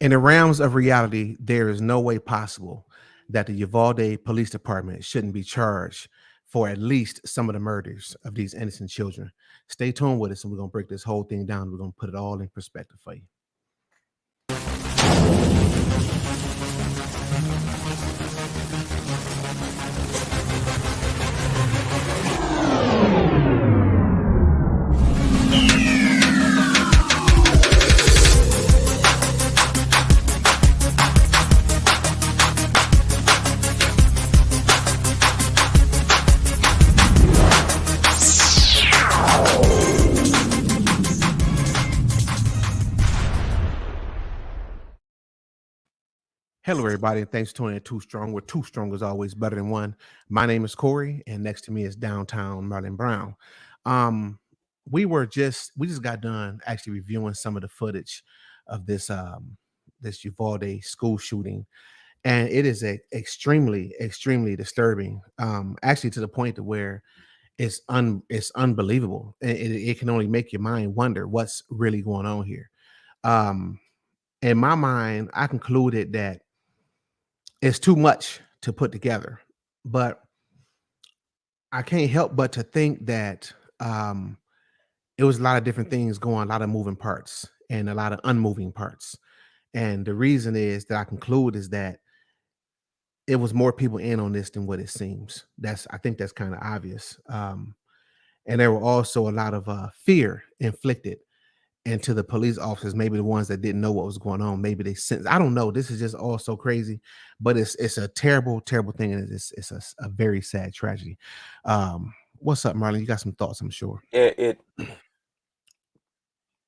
In the realms of reality, there is no way possible that the Uvalde Police Department shouldn't be charged for at least some of the murders of these innocent children. Stay tuned with us, and we're gonna break this whole thing down. We're gonna put it all in perspective for you. Hello, everybody, and thanks for tuning in Too Strong, where Too Strong is always better than one. My name is Corey, and next to me is Downtown Marlon Brown. Um, we were just we just got done actually reviewing some of the footage of this um this Uvalde school shooting, and it is a extremely extremely disturbing. Um, actually to the point to where it's un it's unbelievable. It, it, it can only make your mind wonder what's really going on here. Um, in my mind, I concluded that it's too much to put together. But I can't help but to think that um, it was a lot of different things going, a lot of moving parts and a lot of unmoving parts. And the reason is that I conclude is that it was more people in on this than what it seems. That's I think that's kind of obvious. Um, and there were also a lot of uh, fear inflicted and to the police officers, maybe the ones that didn't know what was going on, maybe they sense. I don't know. This is just all so crazy, but it's it's a terrible, terrible thing, and it's it's a, a very sad tragedy. Um, what's up, Marlon? You got some thoughts? I'm sure. It, it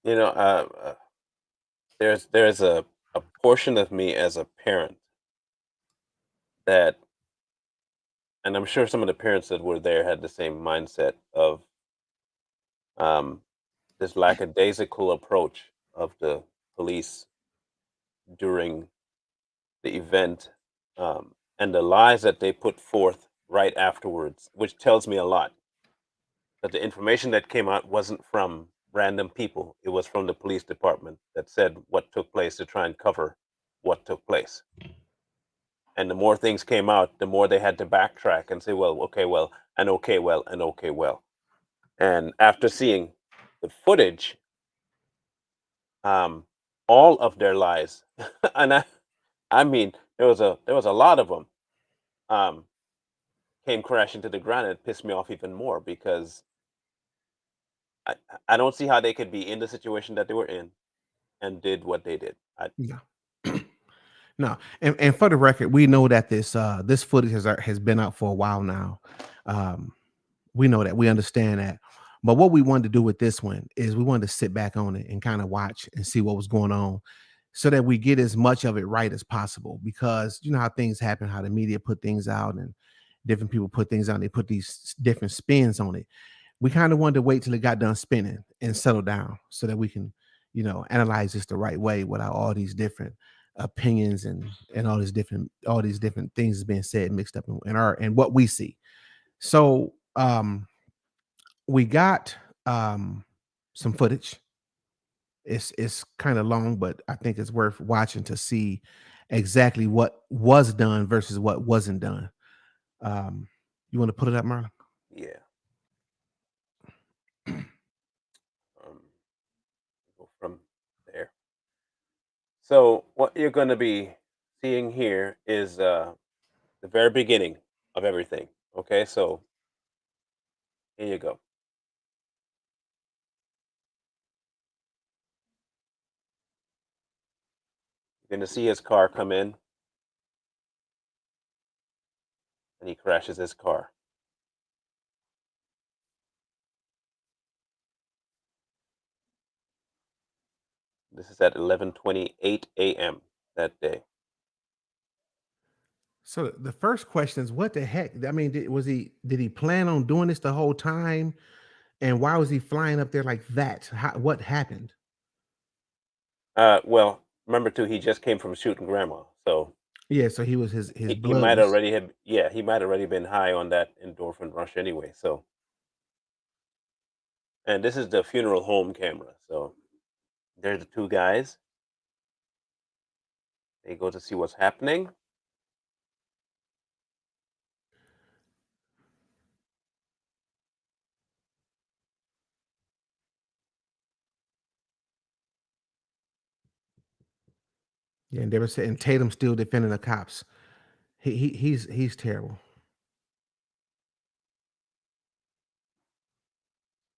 you know, uh, uh, there's there's a a portion of me as a parent that, and I'm sure some of the parents that were there had the same mindset of, um, this lackadaisical approach of the police during the event um, and the lies that they put forth right afterwards, which tells me a lot. That the information that came out wasn't from random people, it was from the police department that said what took place to try and cover what took place. And the more things came out, the more they had to backtrack and say, well, okay, well, and okay, well, and okay, well. And after seeing the footage, um, all of their lies, and I, I mean, there was a there was a lot of them, um, came crashing to the ground. And it pissed me off even more because I I don't see how they could be in the situation that they were in, and did what they did. I, Yeah. No, and, and for the record, we know that this uh this footage has has been out for a while now. Um, we know that we understand that. But what we wanted to do with this one is we wanted to sit back on it and kind of watch and see what was going on so that we get as much of it right as possible because you know how things happen, how the media put things out and different people put things out, they put these different spins on it. We kind of wanted to wait till it got done spinning and settle down so that we can, you know, analyze this the right way without all these different opinions and and all these different all these different things being said mixed up in, in our and what we see. So um we got um some footage. It's it's kind of long, but I think it's worth watching to see exactly what was done versus what wasn't done. Um, you want to put it up, Marlon? yeah. Um, go from there. So what you're going to be seeing here is uh, the very beginning of everything. Okay, so here you go. Going to see his car come in, and he crashes his car. This is at 11:28 a.m. that day. So the first question is, what the heck? I mean, did, was he did he plan on doing this the whole time? And why was he flying up there like that? How, what happened? Uh, well, remember too, he just came from shooting grandma, so Yeah, so he was his his he, he might already have yeah he might already been high on that endorphin rush anyway. So and this is the funeral home camera. So there's the two guys. They go to see what's happening. Yeah, and they were saying Tatum still defending the cops. He, he he's he's terrible.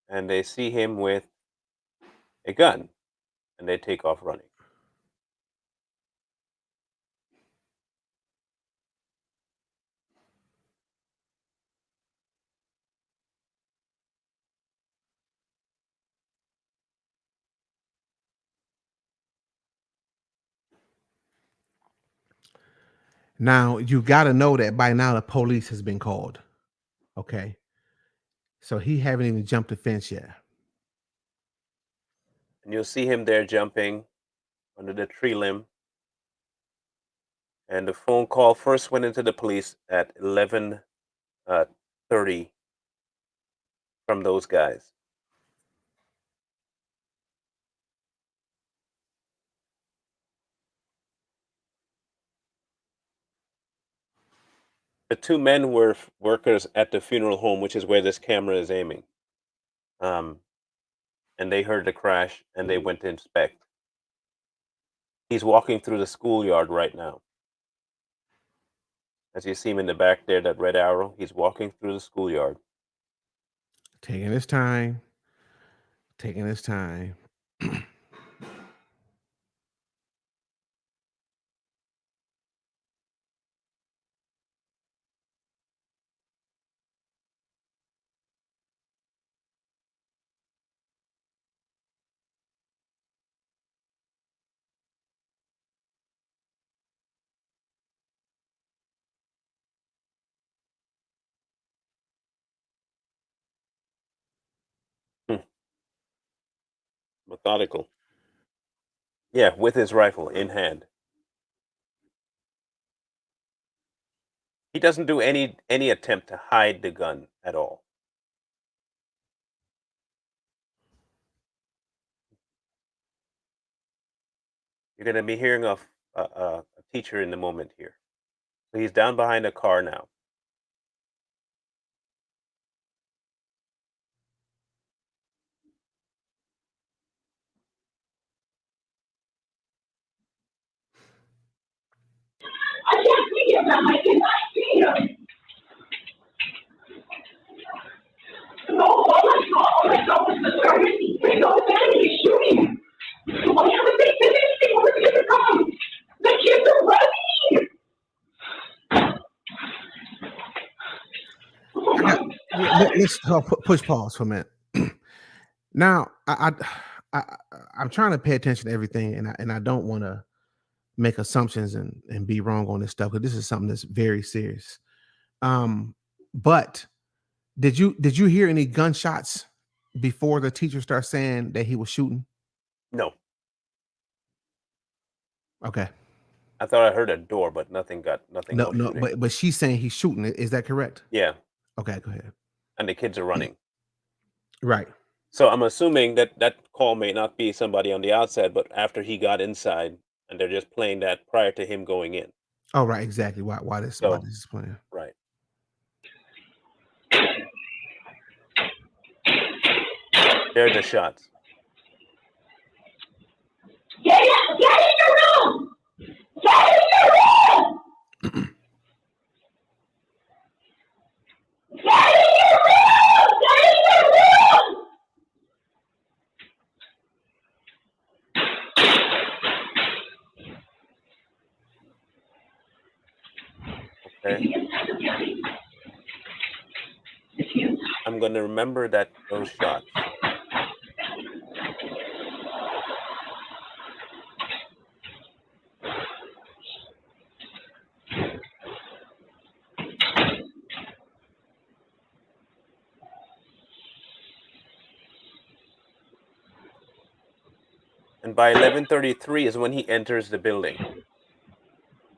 and they see him with a gun and they take off running. Now you got to know that by now the police has been called. Okay, so he haven't even jumped the fence yet. And you'll see him there jumping under the tree limb. And the phone call first went into the police at 11:30 uh, from those guys. The two men were workers at the funeral home, which is where this camera is aiming. Um, and they heard the crash and they went to inspect. He's walking through the schoolyard right now. As you see him in the back there, that red arrow, he's walking through the schoolyard. Taking his time. Taking his time. Methodical. Yeah, with his rifle in hand. He doesn't do any any attempt to hide the gun at all. You're going to be hearing of a, a, a teacher in the moment here. So he's down behind a car now. I can't see him. I cannot see him. No, oh my God, oh my God, what's the service? He's so bad, he's shooting. Oh, yeah, but they did anything for the kids to come. The kids are running. Oh, I got, let, us uh, pu- push pause for a minute. now, I, I, I, I'm trying to pay attention to everything, and I, and I don't want to make assumptions and, and be wrong on this stuff because this is something that's very serious. Um, but did you did you hear any gunshots before the teacher starts saying that he was shooting? No, Okay, I thought I heard a door, but nothing got nothing. no, no, shooting. but but she's saying he's shooting. Is that correct? yeah, Okay, go ahead. and the kids are running. Right. So I'm assuming that that call may not be somebody on the outside, but after he got inside, and they're just playing that prior to him going in. Oh, right. Exactly. Why why this why So- this is playing? Right. There are the shots. Get in, get in your room. Get in your room. Get in your room. Get in your room. Okay. I'm going to remember that those shots. And by 11:33 is when he enters the building.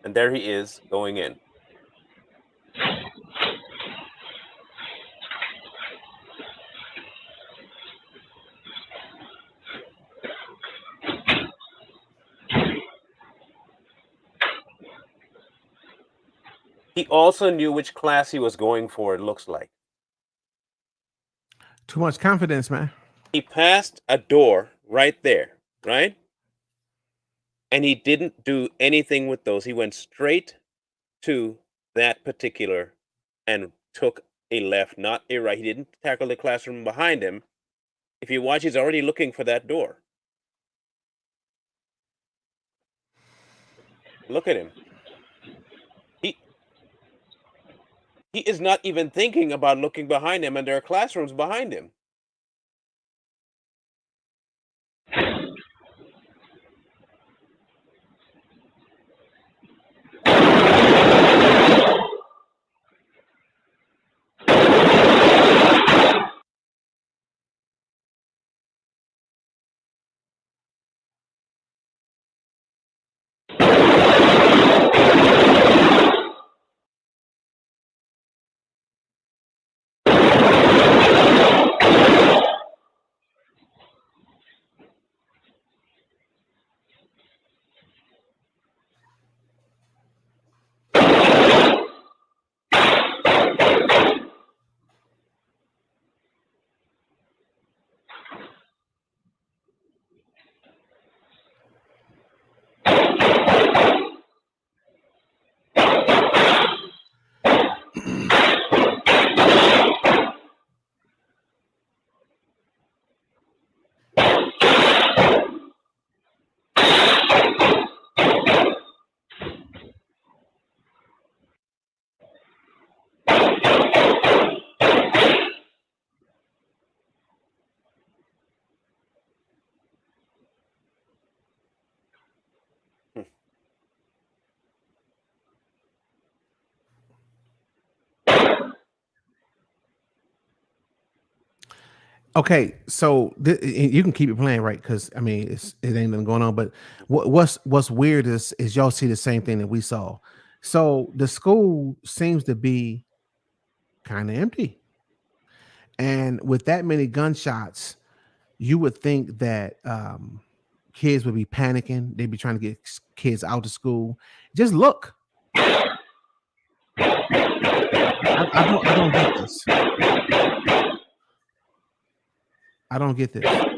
And there he is going in. He also knew which class he was going for, it looks like. Too much confidence, man. He passed a door right there, right? And he didn't do anything with those. He went straight to that particular and took a left, not a right. He didn't tackle the classroom behind him. If you watch, he's already looking for that door. Look at him. He is not even thinking about looking behind him, and there are classrooms behind him. Okay, so th- you can keep it playing, right? Because I mean, it's it ain't nothing going on. But what, what's what's weird is is y'all see the same thing that we saw. So the school seems to be kind of empty, and with that many gunshots, you would think that um, kids would be panicking. They'd be trying to get kids out of school. Just look. I, I don't. I don't get this. I don't get this.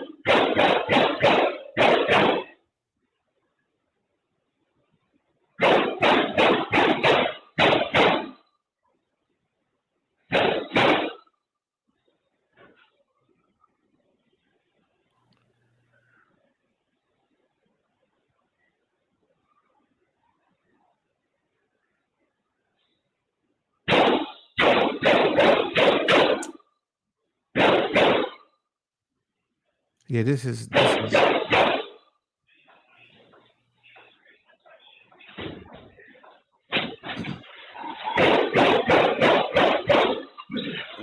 Yeah, this is this is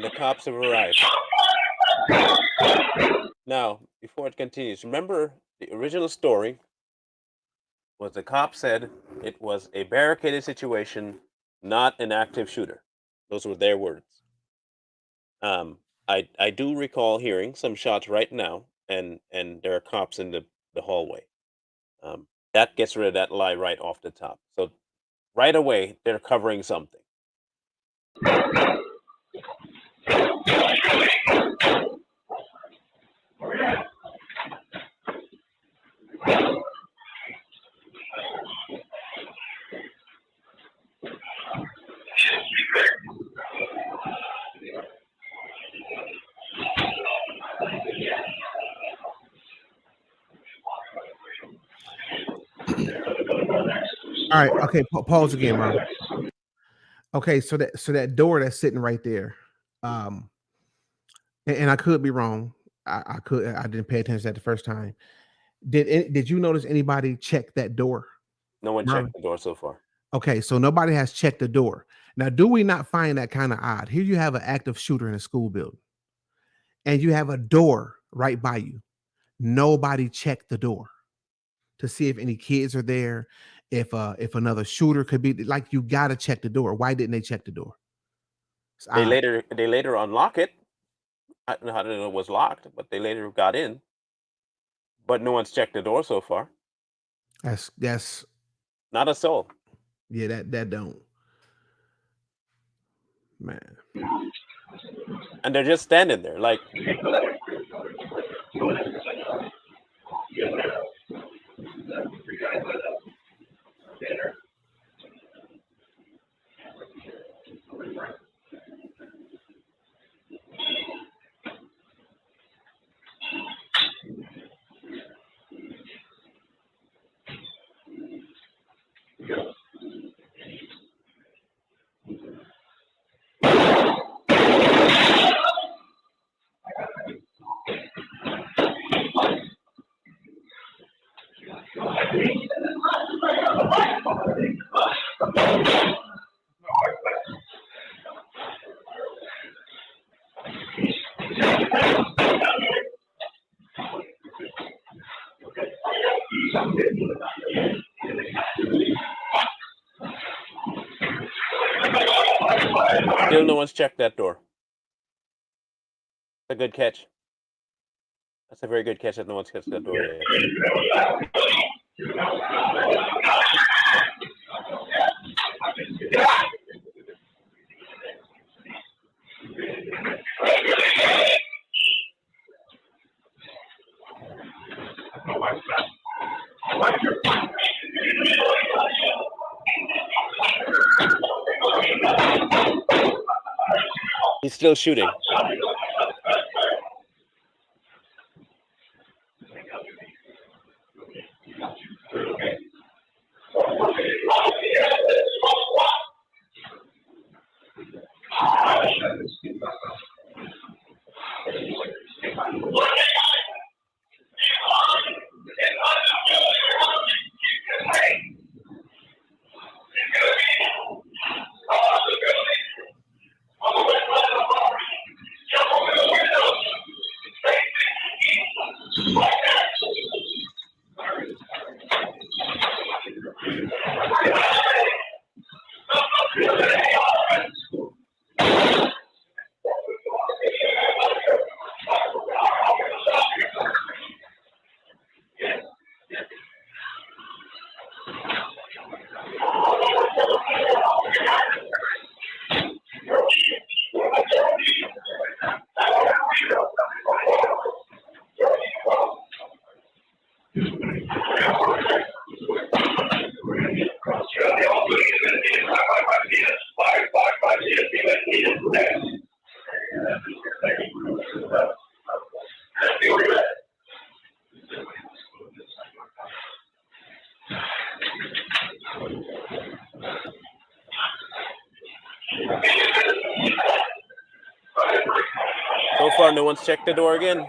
the cops have arrived. Now, before it continues, remember the original story was the cop said it was a barricaded situation, not an active shooter. Those were their words. Um, I I do recall hearing some shots right now, and and there are cops in the the hallway. Um, that gets rid of that lie right off the top. So right away they're covering something. All right. Okay, pa- pause again, bro. Okay, so that so that door that's sitting right there, um, and, and I could be wrong. I, I could I didn't pay attention to that the first time. Did did you notice anybody check that door? No one Merlin. checked the door so far. Okay, so nobody has checked the door. Now, do we not find that kind of odd? Here you have an active shooter in a school building, and you have a door right by you. Nobody checked the door to see if any kids are there, if uh if another shooter could be like you gotta check the door. Why didn't they check the door? They odd. later they later unlock it. I don't know how know it was locked, but they later got in. But no one's checked the door so far. That's that's Not a soul. yeah, that that don't. Man. and they're just standing there like dinner. Still no one's checked that door. A good catch. That's a very good catch that no one's catched that door. Yet. He's still shooting checked the door again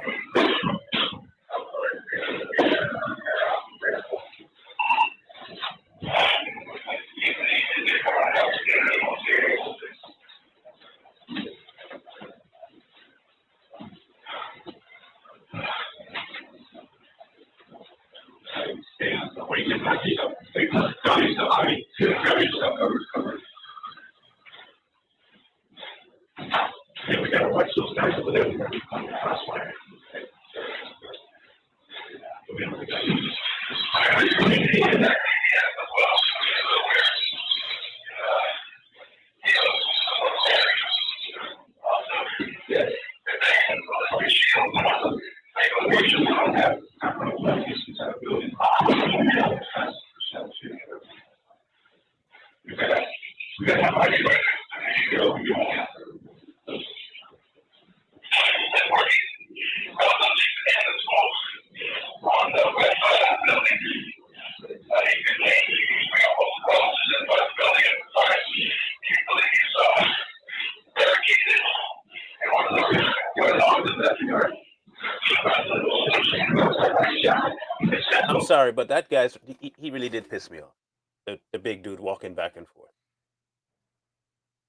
he really me off. The, the big dude walking back and forth.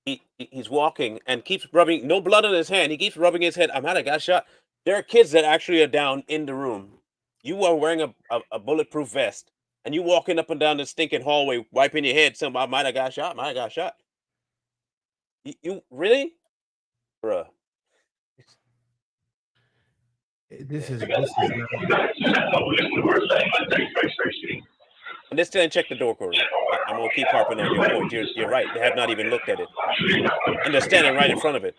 He, he- he's walking and keeps rubbing no blood on his hand. He keeps rubbing his head. I'm had a got shot. There are kids that actually are down in the room. You are wearing a, a, a bulletproof vest and you walking up and down the stinking hallway, wiping your head. Somebody might have got shot. Might have got shot. You, you really, bruh? This is this is not, Understand, check the door, Corey. I'm gonna keep harping on your point. You're, you're right. They have not even looked at it. And they're standing right in front of it.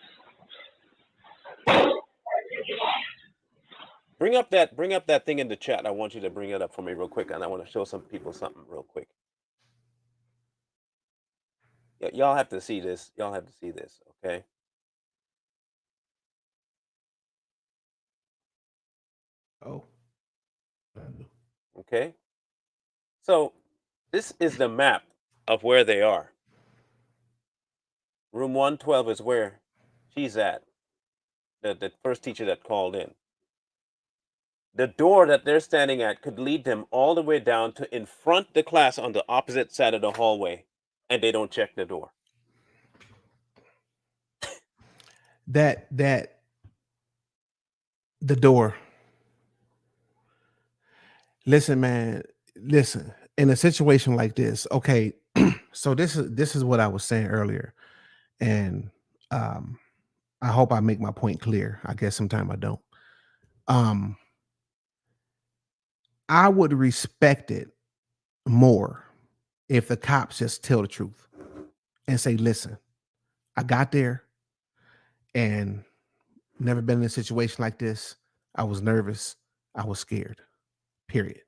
Bring up that bring up that thing in the chat. I want you to bring it up for me real quick, and I want to show some people something real quick. Y- y'all have to see this. Y'all have to see this, okay? Oh. Okay. So this is the map of where they are. Room 112 is where she's at. The, the first teacher that called in. The door that they're standing at could lead them all the way down to in front the class on the opposite side of the hallway, and they don't check the door. That that the door. Listen, man. Listen. In a situation like this, okay. so this is this is what I was saying earlier, and um, I hope I make my point clear. I guess sometimes I don't. Um, I would respect it more if the cops just tell the truth and say, "Listen, I got there and never been in a situation like this. I was nervous. I was scared. Period.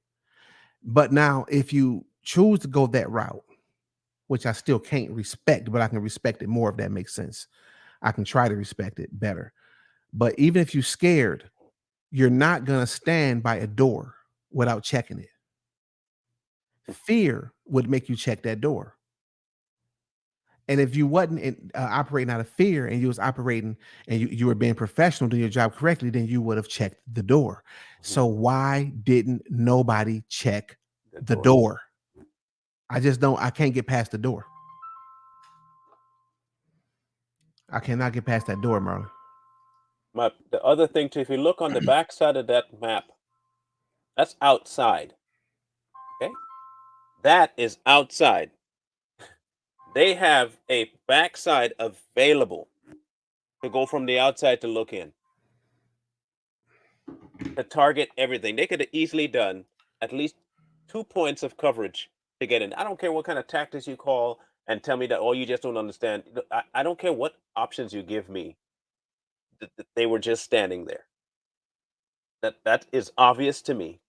But now, if you choose to go that route, which I still can't respect, but I can respect it more if that makes sense. I can try to respect it better. But even if you're scared, you're not going to stand by a door without checking it. Fear would make you check that door. And if you wasn't in, uh, operating out of fear and you was operating and you, you were being professional doing your job correctly, then you would have checked the door. So why didn't nobody check the door? I just don't, I can't get past the door. I cannot get past that door, Marlon. My the other thing too, if you look on the back side of that map, that's outside. Okay, that is outside. They have a backside available to go from the outside to look in. To target everything. They could have easily done at least two points of coverage to get in. I don't care what kind of tactics you call and tell me that, oh, you just don't understand. I, I don't care what options you give me. th- th- They were just standing there. That that is obvious to me.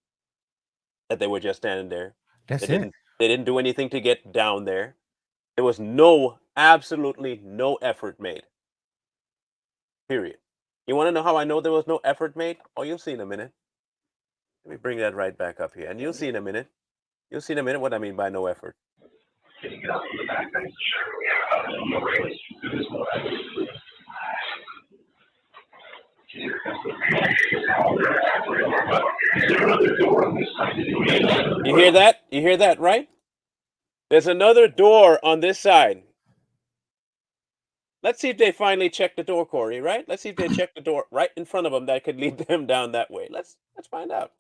That they were just standing there. That's They it. didn't they didn't do anything to get down there. There was no absolutely no effort made. Period. You want to know how I know there was no effort made? Oh, you'll see in a minute. Let me bring that right back up here, and you'll see in a minute. You'll see in a minute what I mean by no effort. You hear that? You hear that, right? There's another door on this side. Let's see if they finally check the door, Corey. Right? Let's see if they check the door right in front of them that could lead them down that way. Let's let's find out.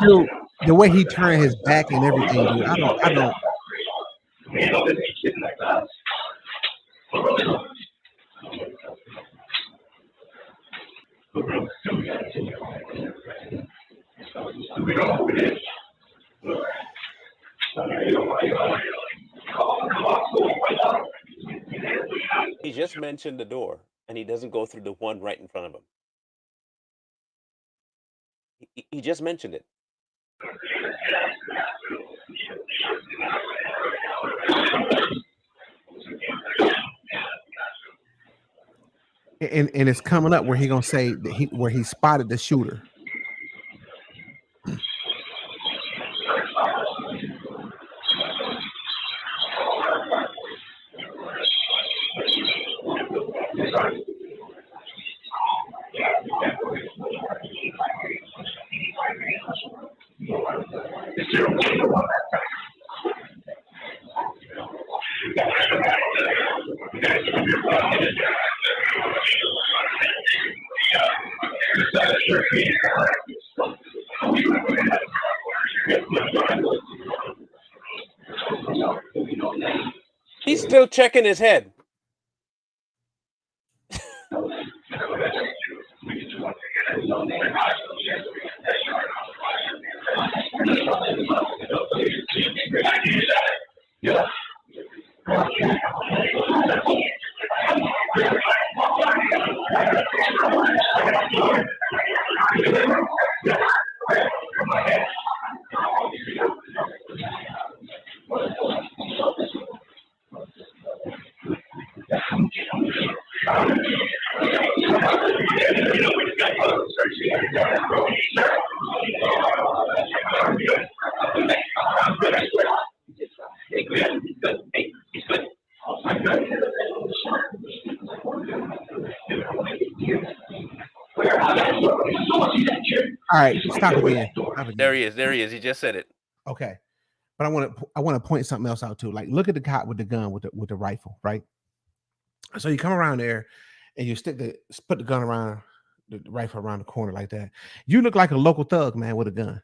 Dude, the way he turned his back and everything, dude, I don't, I don't. He just mentioned the door, and he doesn't go through the one right in front of him. He- He, just mentioned it. And and it's coming up where he gonna say that he where he spotted the shooter. He's still checking his head. Yeah. All right, stop again. Stop again. There he is. There he is. He just said it. Okay. But I want to I want to point something else out too. Like look at the cop with the gun with the with the rifle, right? So you come around there and you stick the put the gun around the rifle around the corner like that. You look like a local thug, man, with a gun.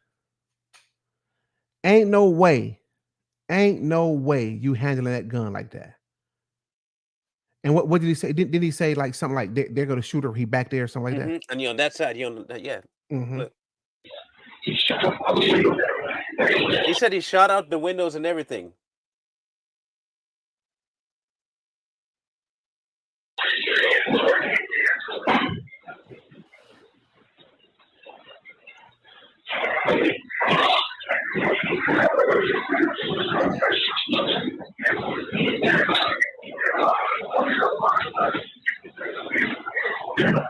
Ain't no way, ain't no way you handling that gun like that. And what, what did he say? Did, did he say like something like they, they're gonna shoot her? He back there or something like Mhm. And you on that side, you on that, yeah. that? Mhm. Look. He said he shot out the windows and everything.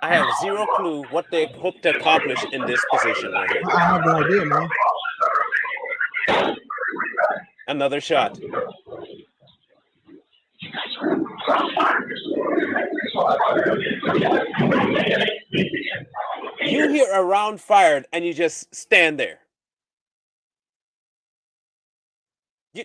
I have zero clue what they hope to accomplish in this position right here. I have no idea, man. Another shot. You hear a round fired and you just stand there. You,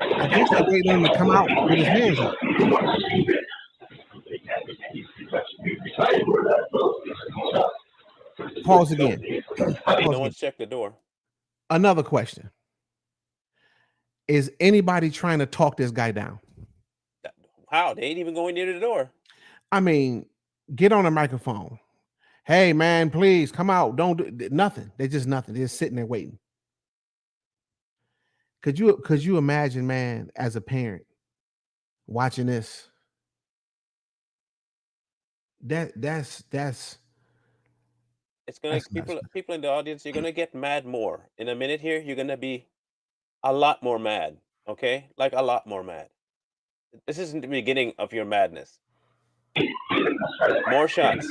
I guess they waited on him to come out with his hands up. Pause again. Pause no one's checked the door. Another question. Is anybody trying to talk this guy down? How? They ain't even going near the door. I mean, get on a microphone. Hey man, please come out. Don't do nothing. They're just nothing. They're just sitting there waiting. Could you could you imagine, man, as a parent watching this? That that's that's It's gonna That's people man. people in the audience, you're gonna get mad more. In a minute here, you're gonna be a lot more mad. Okay? Like a lot more mad. This isn't the beginning of your madness. More shots.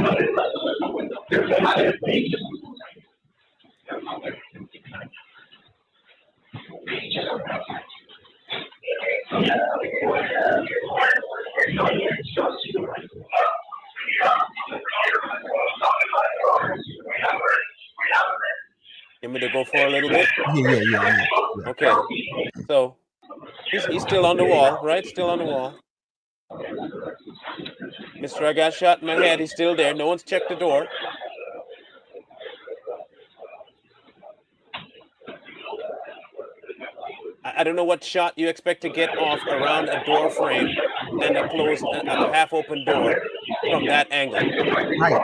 You want me to go for a little bit? Yeah, yeah, yeah, yeah. Okay. So he's, he's still on the wall, right? Still on the wall. Mr. I got shot in my head. He's still there. No one's checked the door. I, I don't know what shot you expect to get off around a door frame and a closed, a, a half-open door from that angle. Right.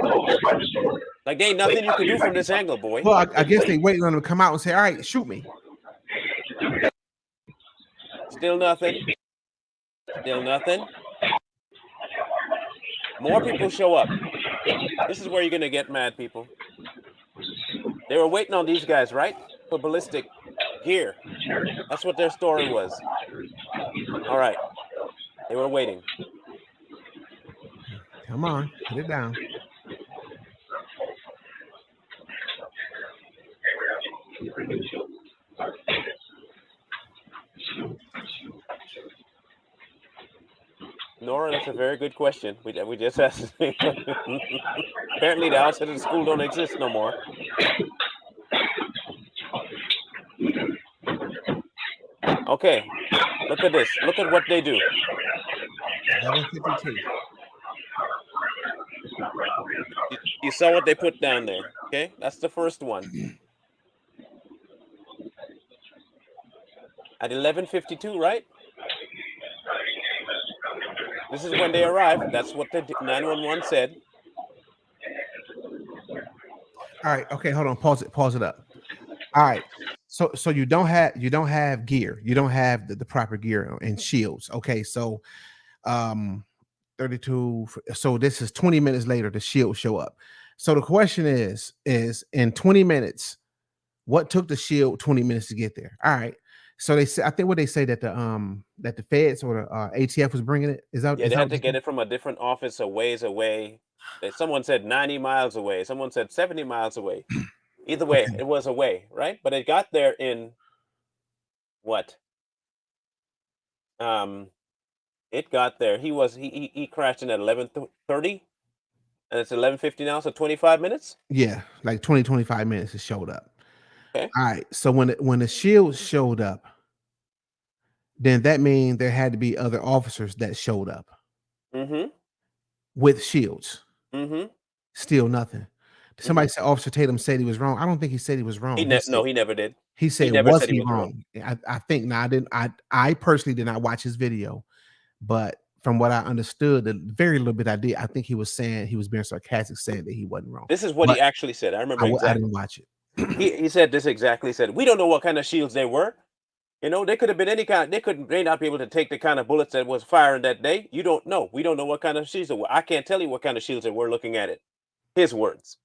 Like, there ain't nothing you can do from this angle, boy. Well, I, I guess they waiting on him to come out and say, "All right, shoot me." Still nothing. Still nothing. More people show up. This is where you're gonna get mad, people. They were waiting on these guys, right? For ballistic gear. That's what their story was. All right. They were waiting. Come on, put it down. Nora, that's a very good question. We, we just asked. Apparently, the outside of the school don't exist no more. Okay, look at this. Look at what they do. You, you saw what they put down there. Okay, that's the first one. At 11:52, right? This is when they arrived. That's what the 911 said. All right. Okay. Hold on. Pause it. Pause it up. All right. So so you don't have you don't have gear. You don't have the, the proper gear and shields. Okay. So um 32 so this is 20 minutes later the shields show up. So the question is is in 20 minutes what took the shield 20 minutes to get there? All right. So they say I think what they say that the um that the feds or the uh, ATF was bringing it is out. Yeah, they had to get it from a different office a ways away. Someone said 90 miles away. Someone said 70 miles away. Either way, Okay. it was away, right? But it got there in what? Um, it got there. He was he he, he crashed in at 11:30, and it's 11:50 now, so 25 minutes. Yeah, like 20, 25 minutes it showed up. Okay. All right. So when when the shield showed up, then that means there had to be other officers that showed up Mm-hmm. with shields. Mm-hmm. Still nothing. Somebody said Officer Tatum said he was wrong. I don't think he said he was wrong. He He said, no, he never did. he said never was said he he was wrong. wrong? I, I think now I didn't I I personally did not watch his video, but from what I understood, the very little bit I did, I think he was saying he was being sarcastic, saying that he wasn't wrong. This is what But he actually said. I remember I, exactly. didn't watch it. He, he said this exactly. He said, "We don't know what kind of shields they were. You know, they could have been any kind. They couldn't. may not be able to take the kind of bullets that was firing that day. You don't know. We don't know what kind of shields they were. I can't tell you what kind of shields they were looking at it. His words.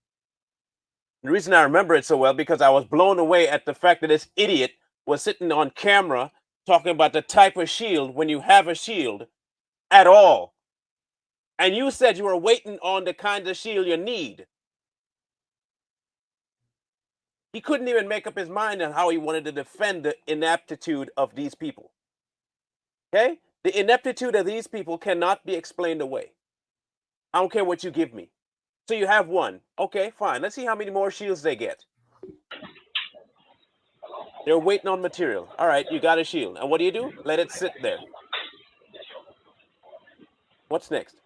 The reason I remember it so well because I was blown away at the fact that this idiot was sitting on camera talking about the type of shield when you have a shield at all. And you said you were waiting on the kind of shield you need. He couldn't even make up his mind on how he wanted to defend the ineptitude of these people. Okay? The ineptitude of these people cannot be explained away. I don't care what you give me. So you have one. Okay, fine. Let's see how many more shields they get. They're waiting on material. All right, you got a shield. And what do you do? Let it sit there. What's next?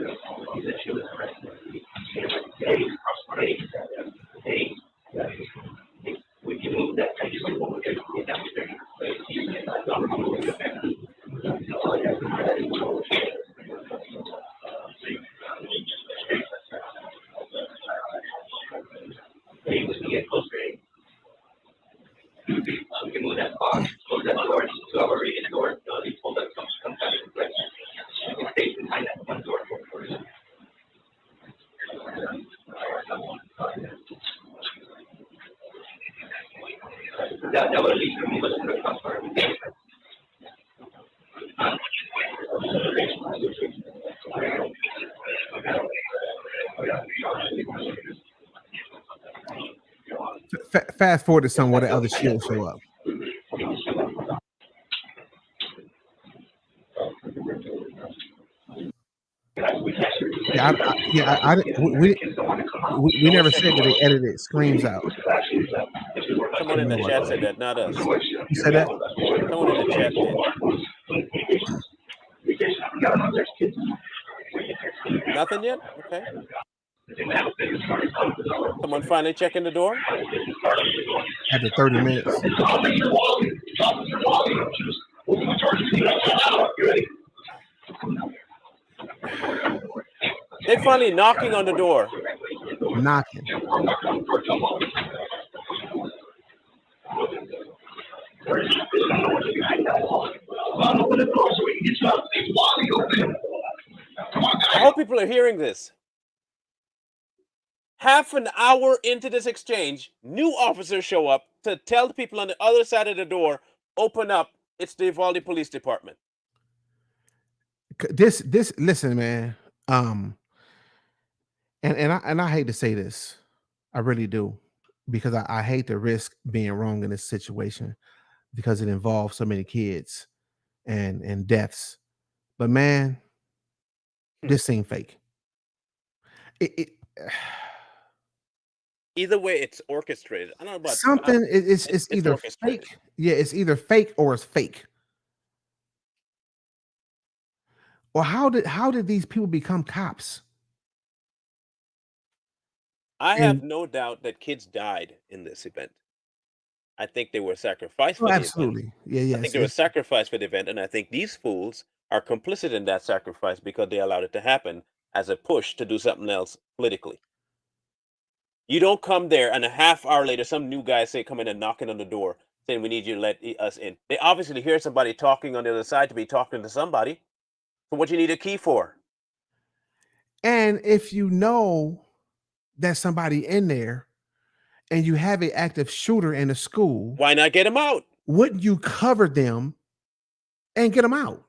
the policy that she was arrested. She and very we can move that we can get closer. We can move that close that door, to our reading door, comes comes out of the. Fa- fast forward to some where the other shields show up. Yeah, I, I, yeah, I, I we, we, we we never said that they edited screams out. Someone in the chat said that, not us. You said that? Someone in the chat did. Nothing yet? Okay. Someone finally checking the door? After 30 minutes. They finally knocking on the door. Knocking. I hope people are hearing this. Half an hour into this exchange, new officers show up to tell the people on the other side of the door, open up. It's the Uvalde Police Department. This this listen, man. Um and and I and I hate to say this. I really do. Because I, I hate to risk being wrong in this situation because it involves so many kids and and deaths. But man, Hmm. this seemed fake. It, it Either way, it's orchestrated. I don't know about something it- it's it's- it's it's either fake. Yeah, it's either fake or it's fake. Or how did how did these people become cops? I have and- no doubt that kids died in this event. I think they were sacrificed Oh, for the event. absolutely. Yeah, yeah. I think they were sacrificed for the event, and I think these fools are complicit in that sacrifice because they allowed it to happen as a push to do something else politically. You don't come there and a half hour later, some new guy say come in and knocking on the door saying we need you to let us in. They obviously hear somebody talking on the other side to be talking to somebody. So what you need a key for? And if you know that somebody in there and you have an active shooter in a school, Why not get them out? wouldn't you cover them and get them out?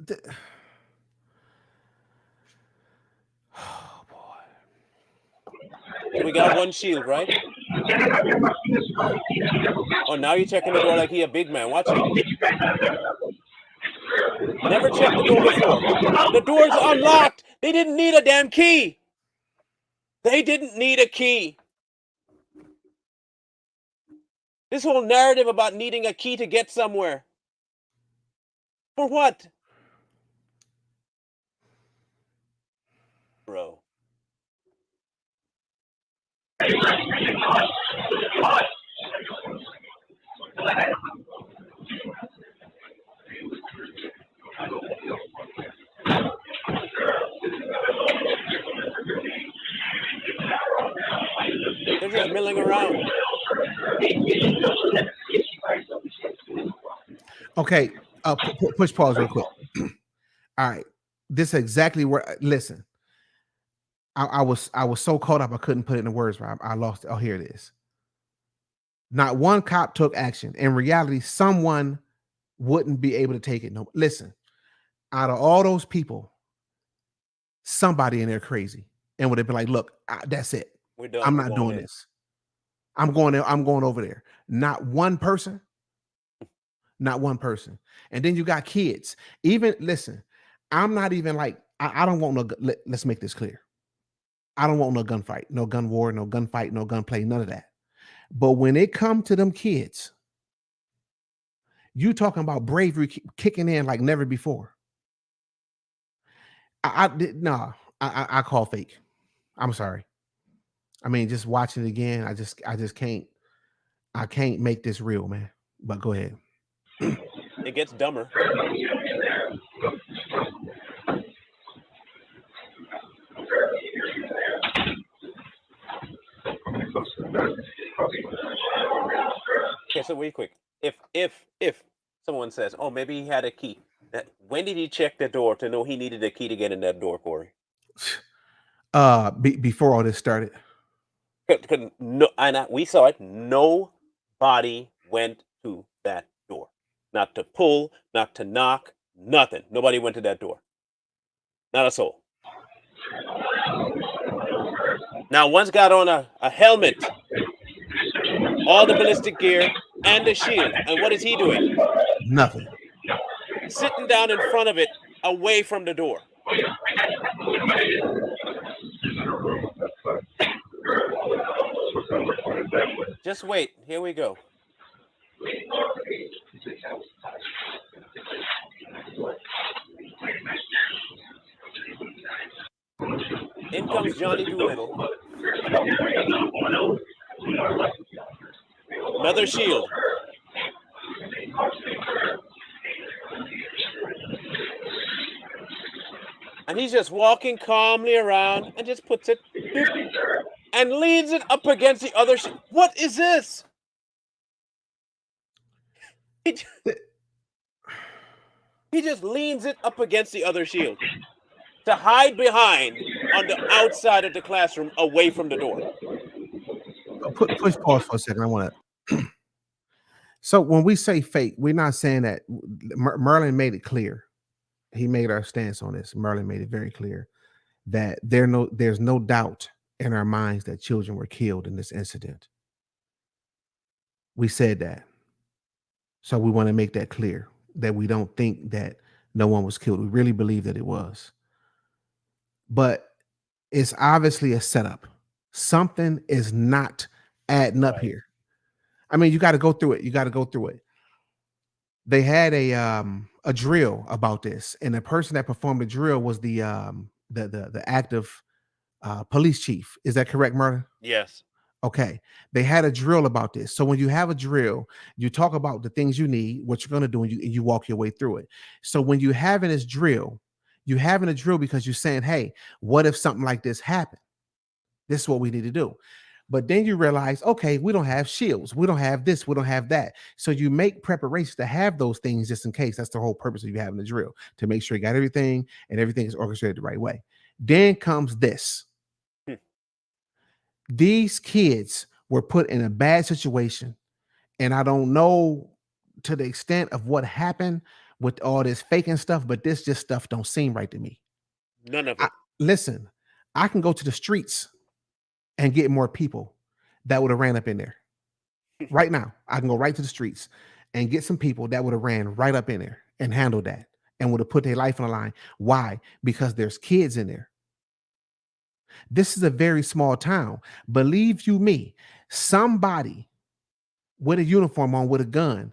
The- Oh boy. We got one shield, right? Oh, now you're checking the door like he a big man. Watch it. Never checked the door before. The door's unlocked. They didn't need a damn key. They didn't need a key. This whole narrative about needing a key to get somewhere. For what? Bro. They're just milling around. Okay, uh, pu- pu- push pause real quick. All right, this is exactly where. Listen, I, I was I was so caught up I couldn't put it in words. Rob, I lost. it. Oh, here it is. Not one cop took action. In reality, someone wouldn't be able to take it. No, listen. Out of all those people, somebody in there crazy and would have been like, "Look, I, that's it. We're done. I'm not doing in. this. I'm going there. I'm going over there. Not one person. Not one person. And then you got kids. Even listen, I'm not even like I, I don't want no. gu- Let, let's make this clear. I don't want no gunfight, no gun war, no gunfight, no gunplay, none of that. But when it come to them kids, you talking about bravery kicking in like never before. I, I did nah. I, I I call fake. I'm sorry. I mean, just watching it again, I just I just can't I can't make this real, man. But go ahead. It gets dumber. Okay, so wait quick. If if if someone says, "Oh, maybe he had a key," that, when did he check the door to know he needed a key to get in that door, Corey? Uh be, before all this started. No, and I, we saw it. Nobody went to that door. Not to pull, not to knock, nothing. Nobody went to that door. Not a soul. Now, one's got on a, a helmet, all the ballistic gear, and a shield. And what is he doing? Nothing. Sitting down in front of it, away from the door. Just wait. Here we go. In comes Johnny Doolittle. Another shield. And he's just walking calmly around and just puts it and leans it up against the other. Sh- what is this? He, ju- he just leans it up against the other shield to hide behind on the outside of the classroom away from the door. Uh, Put push pause for a second. I want to. so when we say fake, we're not saying that Mer- Merlin made it clear. He made our stance on this. Merlin made it very clear that there no there's no doubt in our minds that children were killed in this incident. We said that. So we want to make that clear that we don't think that no one was killed. We really believe that it was. But it's obviously a setup. Something is not adding up Right. here. I mean, you got to go through it. You got to go through it. They had a um a drill about this, and the person that performed the drill was the um the the the active uh police chief. Is that correct, Murder? Yes. Okay. They had a drill about this. So when you have a drill, you talk about the things you need, what you're going to do, and you, and you walk your way through it. So when you having this drill, you having a drill because you're saying, hey, what if something like this happened? This is what we need to do. But then you realize, okay, we don't have shields. We don't have this. We don't have that. So you make preparations to have those things just in case. That's the whole purpose of you having the drill to make sure you got everything and everything is orchestrated the right way. Then comes this. Hmm. These kids were put in a bad situation. And I don't know to the extent of what happened with all this faking stuff, but this just stuff don't seem right to me None of I- it. listen, I can go to the streets and get more people that would have ran up in there. right now, I can go right to the streets and get some people that would have ran right up in there and handled that and would have put their life on the line. Why? Because there's kids in there. This is a very small town. Believe you me, somebody with a uniform on with a gun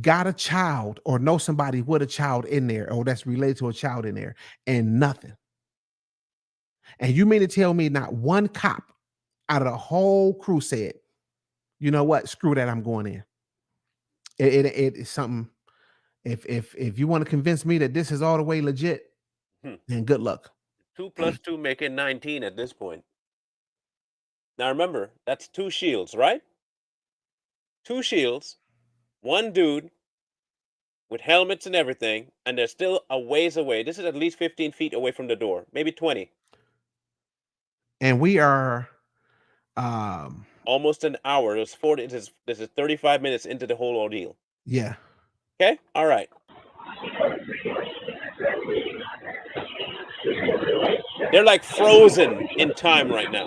got a child or know somebody with a child in there or that's related to a child in there and nothing. And you mean to tell me not one cop out of the whole crew said, you know what, screw that, I'm going in. It, it, it is something. If if if you want to convince me that this is all the way legit, Hmm. then good luck. Two plus two making 19 at this point. Now remember, that's two shields, right? Two shields, one dude with helmets and everything, and they're still a ways away. This is at least 15 feet away from the door, maybe 20. And we are um Almost an hour. It was 40. This is, this is 35 minutes into the whole ordeal. yeah. Okay? All right. They're like frozen in time right now.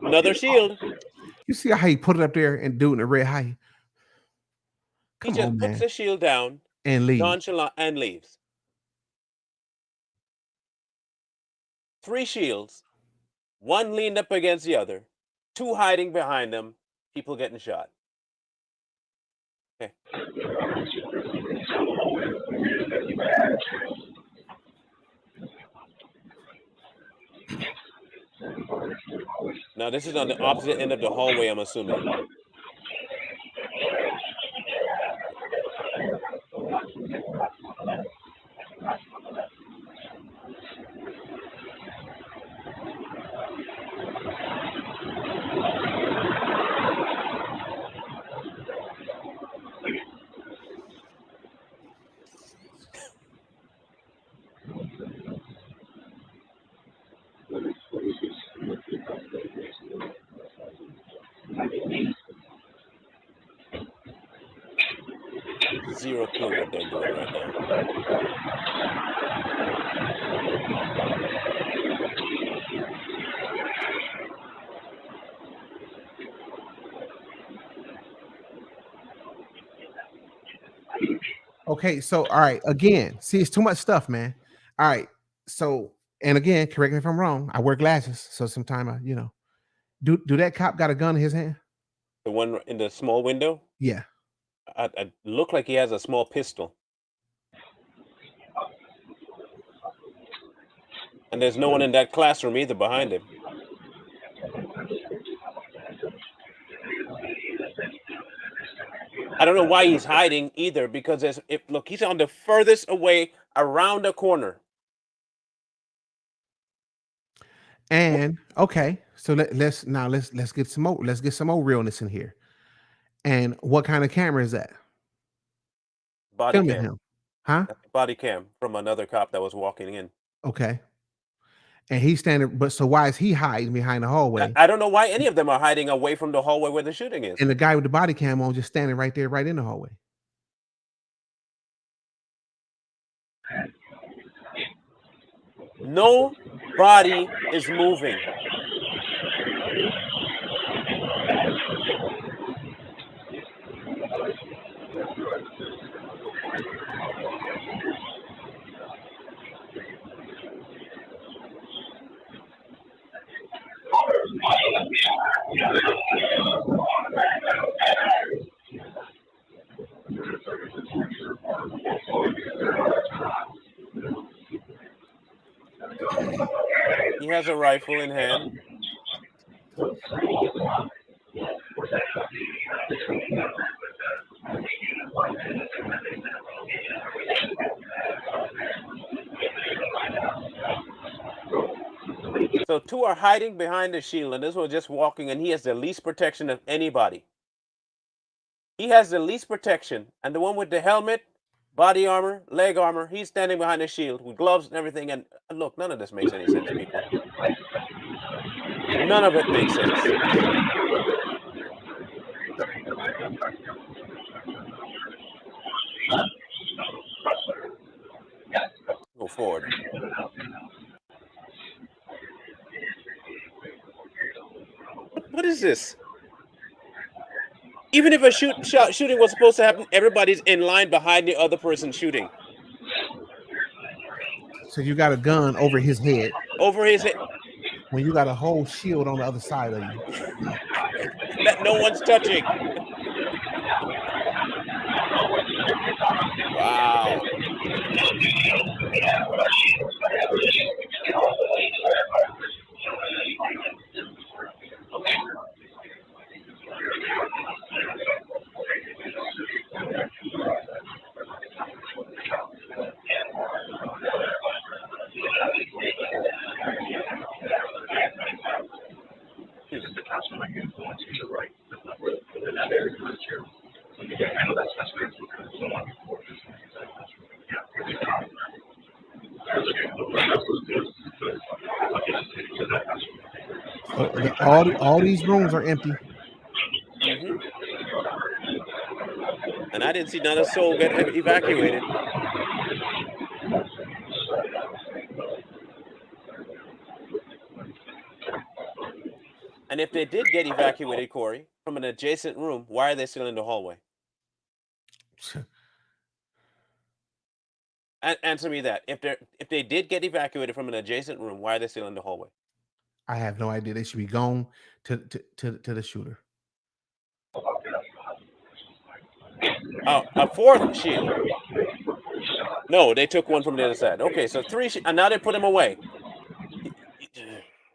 Another shield. You see how he put it up there and do it in a red high He Come just on, puts man. the shield down, and leave. nonchalant, and leaves. Three shields, one leaned up against the other, two hiding behind them, people getting shot. Okay. Now this is on the opposite end of the hallway, I'm assuming. Zero clue what they're doing right now. Okay, so all right, again, see, it's too much stuff, man. All right, so and again, correct me if I'm wrong. I wear glasses, so sometimes I, you know, do do that cop got a gun in his hand? The one in the small window? Yeah. I, look like he has a small pistol. And there's no one in that classroom either behind him. I don't know why he's hiding either because there's if look he's on the furthest away around the corner. And okay, so let, let's now let's let's get some more let's get some more realness in here. And what kind of camera is that? Body Filming cam. him, huh? Body cam from another cop that was walking in. Okay. And he's standing, but so why is he hiding behind the hallway? I, I don't know why any of them are hiding away from the hallway where the shooting is. and the guy with the body cam on just standing right there, right in the hallway. No body is moving. He has a rifle in hand. So two are hiding behind the shield, and this one's just walking, and he has the least protection of anybody. He has the least protection, and the one with the helmet, body armor, leg armor, he's standing behind the shield with gloves and everything. And look, none of this makes any sense. None of it makes sense. Go forward. What is this? Even if a shoot shot shooting was supposed to happen, everybody's in line behind the other person shooting So you got a gun over his head over his head when you got a whole shield on the other side of you. that no one's touching. Wow. All all these rooms are empty. Mhm. And I didn't see not a soul get evacuated. And if they did get evacuated, Corey, from an adjacent room, why are they still in the hallway? An- answer me that. If they if they did get evacuated from an adjacent room, why are they still in the hallway? I have no idea. They should be gone to to to, to the shooter. Oh, a fourth shield. No, they took one from the other side. Okay, so three, and now they put him away.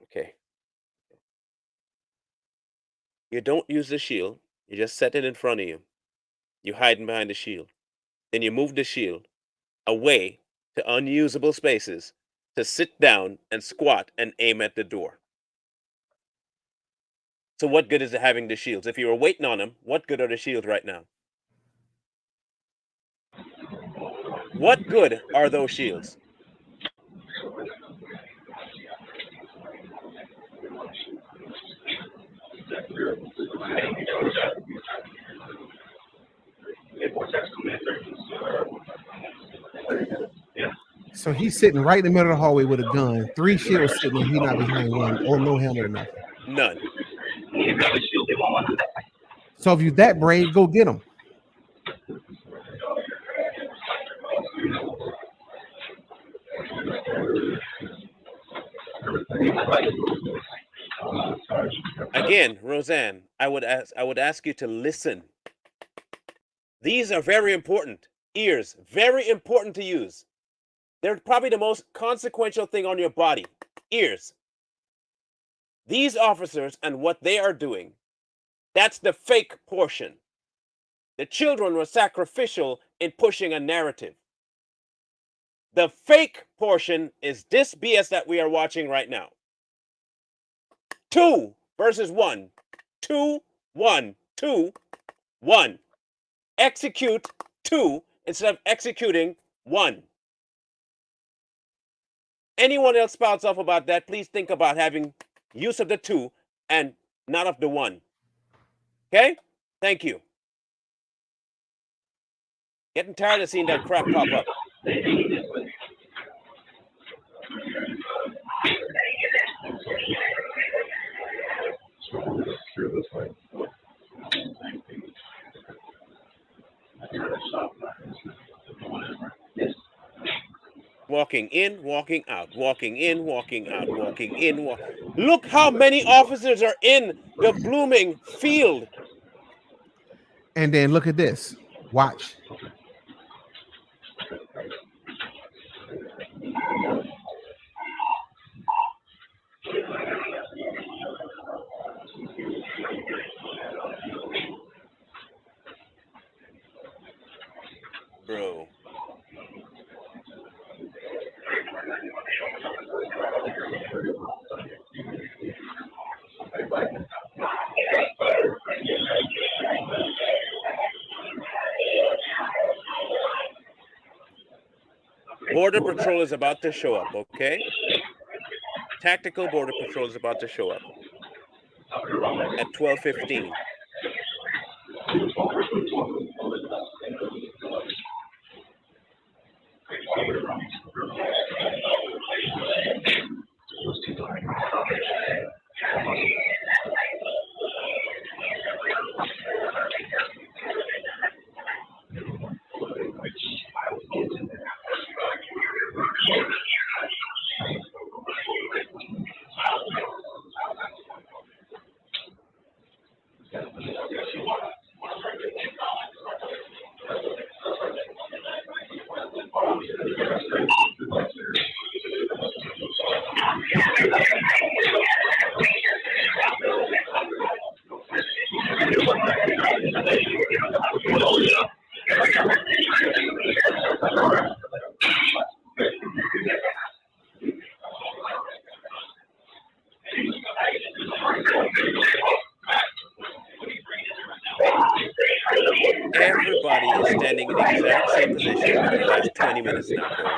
Okay. You don't use the shield. You just set it in front of you. You hiding behind the shield. Then you move the shield away to unusable spaces to sit down and squat and aim at the door. So what good is it having the shields? If you were waiting on them, what good are the shields right now? What good are those shields? So he's sitting right in the middle of the hallway with a gun. Three shields sitting, and he's not behind one, or no helmet or nothing. None. So if you're that brave, go get him. Again, Roseanne, I would ask I would ask you to listen. These are very important. Ears, very important to use. They're probably the most consequential thing on your body. Ears. These officers and what they are doing, that's the fake portion. The children were sacrificial in pushing a narrative. The fake portion is this BS that we are watching right now. Two versus one. Two, one, two, one. Execute two instead of executing one. Anyone else spouts off about that, please think about having use of the two and not of the one. Okay? Thank you. Getting tired of seeing that crap pop up. Walking in, walking out, walking in, walking out, walking in. Walk. Look how many officers are in the blooming field. And then look at this. Watch. Bro. Border Patrol is about to show up, okay? Tactical Border Patrol is about to show up at 12:15. Everybody is standing in the exact same position for the last 20 minutes now, Corey.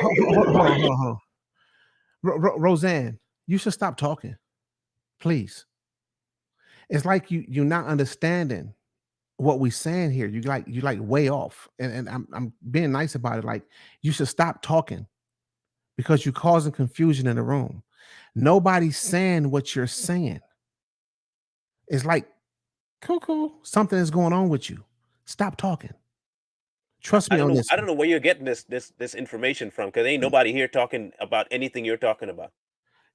Hold, hold, hold, hold, hold. Ro- Ro- Roseanne, you should stop talking, please. It's like you you're not understanding what we're saying here. You like you like way off, and and I'm I'm being nice about it. Like you should stop talking because you're causing confusion in the room. Nobody's saying what you're saying. It's like, cool. Something is going on with you. Stop talking. Trust me on know. this. I don't know where you're getting this this this information from because ain't mm. nobody here talking about anything you're talking about,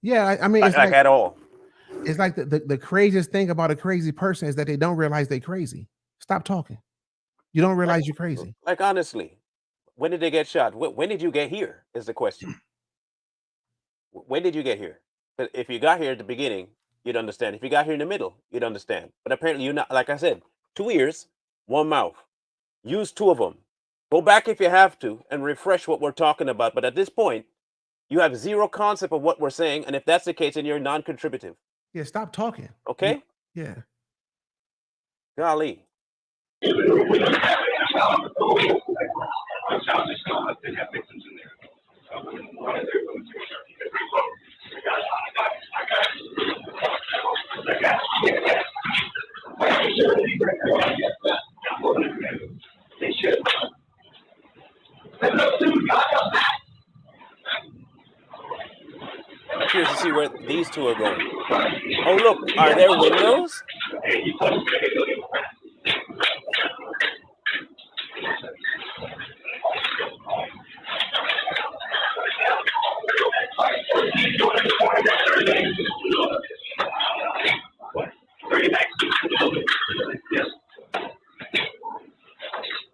Yeah, I, I mean, like, it's like like at all. it's like the, the, the craziest thing about a crazy person is that they don't realize they're crazy. Stop talking. You don't realize you're crazy. Like honestly, when did they get shot? When, when did you get here? Is the question. When did you get here? But if you got here at the beginning, you'd understand. If you got here in the middle, you'd understand. But apparently, you're not. Like I said, two ears, one mouth. Use two of them. Go back if you have to and refresh what we're talking about. But at this point, you have zero concept of what we're saying, and if that's the case, then you're non-contributive. Yeah, stop talking. Okay? Yeah. Golly curious to see where these two are going. Oh, look, are there windows?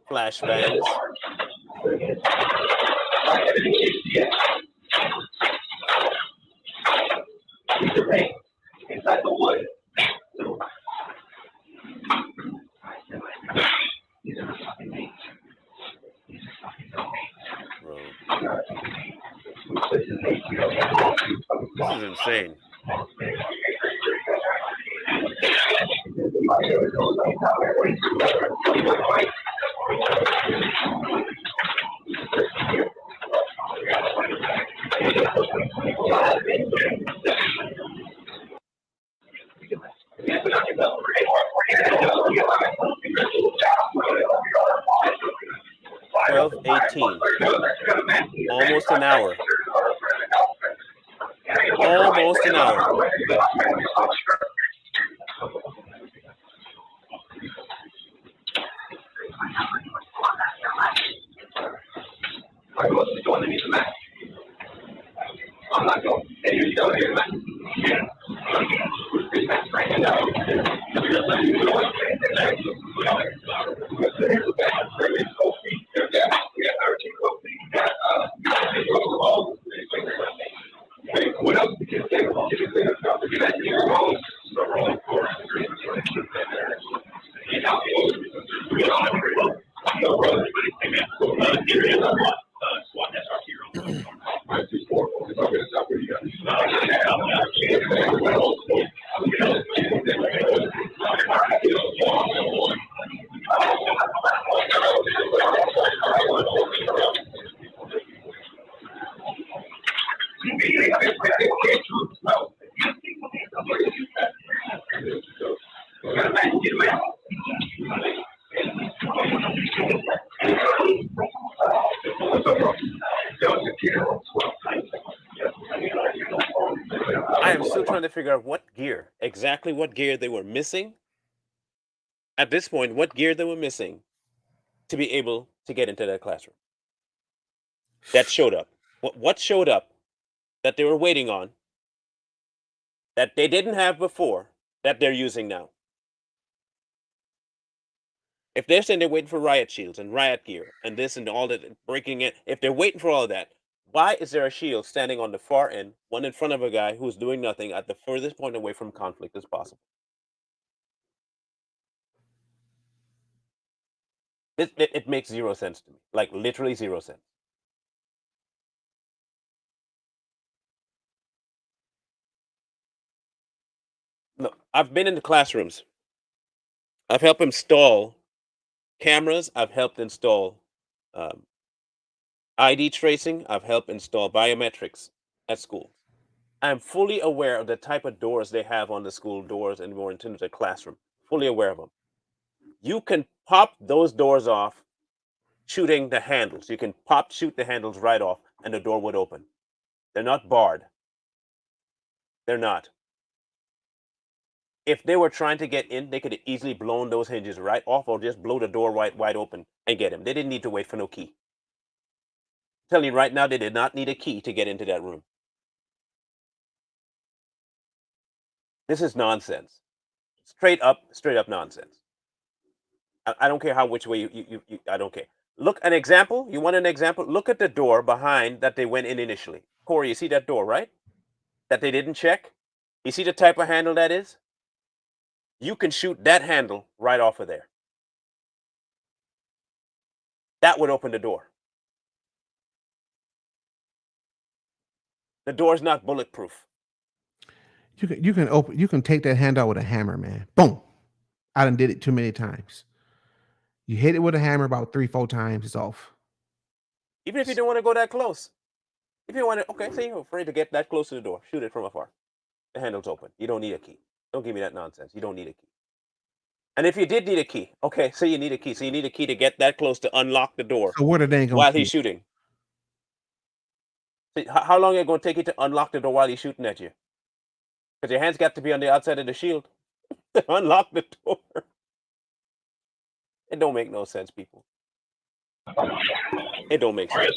Flashbangs. Inside the wood. These are fucking things. These are fucking Bro, this is insane. Exactly what gear they were missing. At this point, what gear they were missing to be able to get into that classroom. That showed up. What what showed up that they were waiting on that they didn't have before that they're using now. If they're saying they're waiting for riot shields and riot gear and this and all that breaking it, if they're waiting for all of that, why is there a shield standing on the far end, one in front of a guy who's doing nothing at the furthest point away from conflict as possible? It, it, it makes zero sense to me. Like literally zero sense. Look, I've been in the classrooms. I've helped install cameras. I've helped install um, ID tracing. I've helped install biometrics at schools. I'm fully aware of the type of doors they have on the school doors and more into the classroom. Fully aware of them. You can pop those doors off shooting the handles. You can pop shoot the handles right off and the door would open. They're not barred. They're not. If they were trying to get in, they could have easily blown those hinges right off or just blow the door wide, wide open and get him. They didn't need to wait for no key. Telling you right now, they did not need a key to get into that room. This is nonsense. Straight up, straight up nonsense. I, I don't care how which way you, you, you, you, I don't care. Look, an example. You want an example? Look at the door behind that they went in initially. Corey, you see that door, right? That they didn't check? You see the type of handle that is? You can shoot that handle right off of there. That would open the door. The door's not bulletproof. You can you can open you can take that hand out with a hammer, man. Boom. I done did it too many times. You hit it with a hammer about three, four times, it's off. Even if you don't want to go that close. If you want to, okay, say you're afraid to get that close to the door, shoot it from afar. The handle's open. You don't need a key. Don't give me that nonsense. You don't need a key. And if you did need a key, okay, say you need a key. So you need a key to get that close to unlock the door So what are they gonna while he's shooting. How long is it going to take you to unlock the door while he's shooting at you? Because your hands got to be on the outside of the shield unlock the door. It don't make no sense, people. It don't make sense.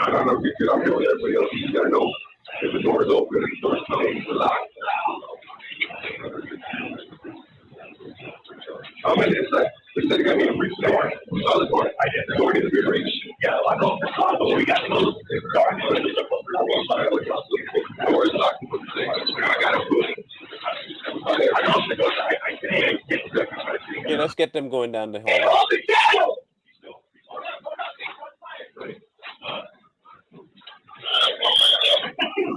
I don't know if you everybody else, you gotta know if the door is open, the door is. I'm in this, like, this is gonna be a free story. So the court, I did the court is a rich. Yeah, I know. So we got to go. Doors locked. I got a food. I don't think I, I can't get the. Okay, let's get them going down the Get hallway. off the channel!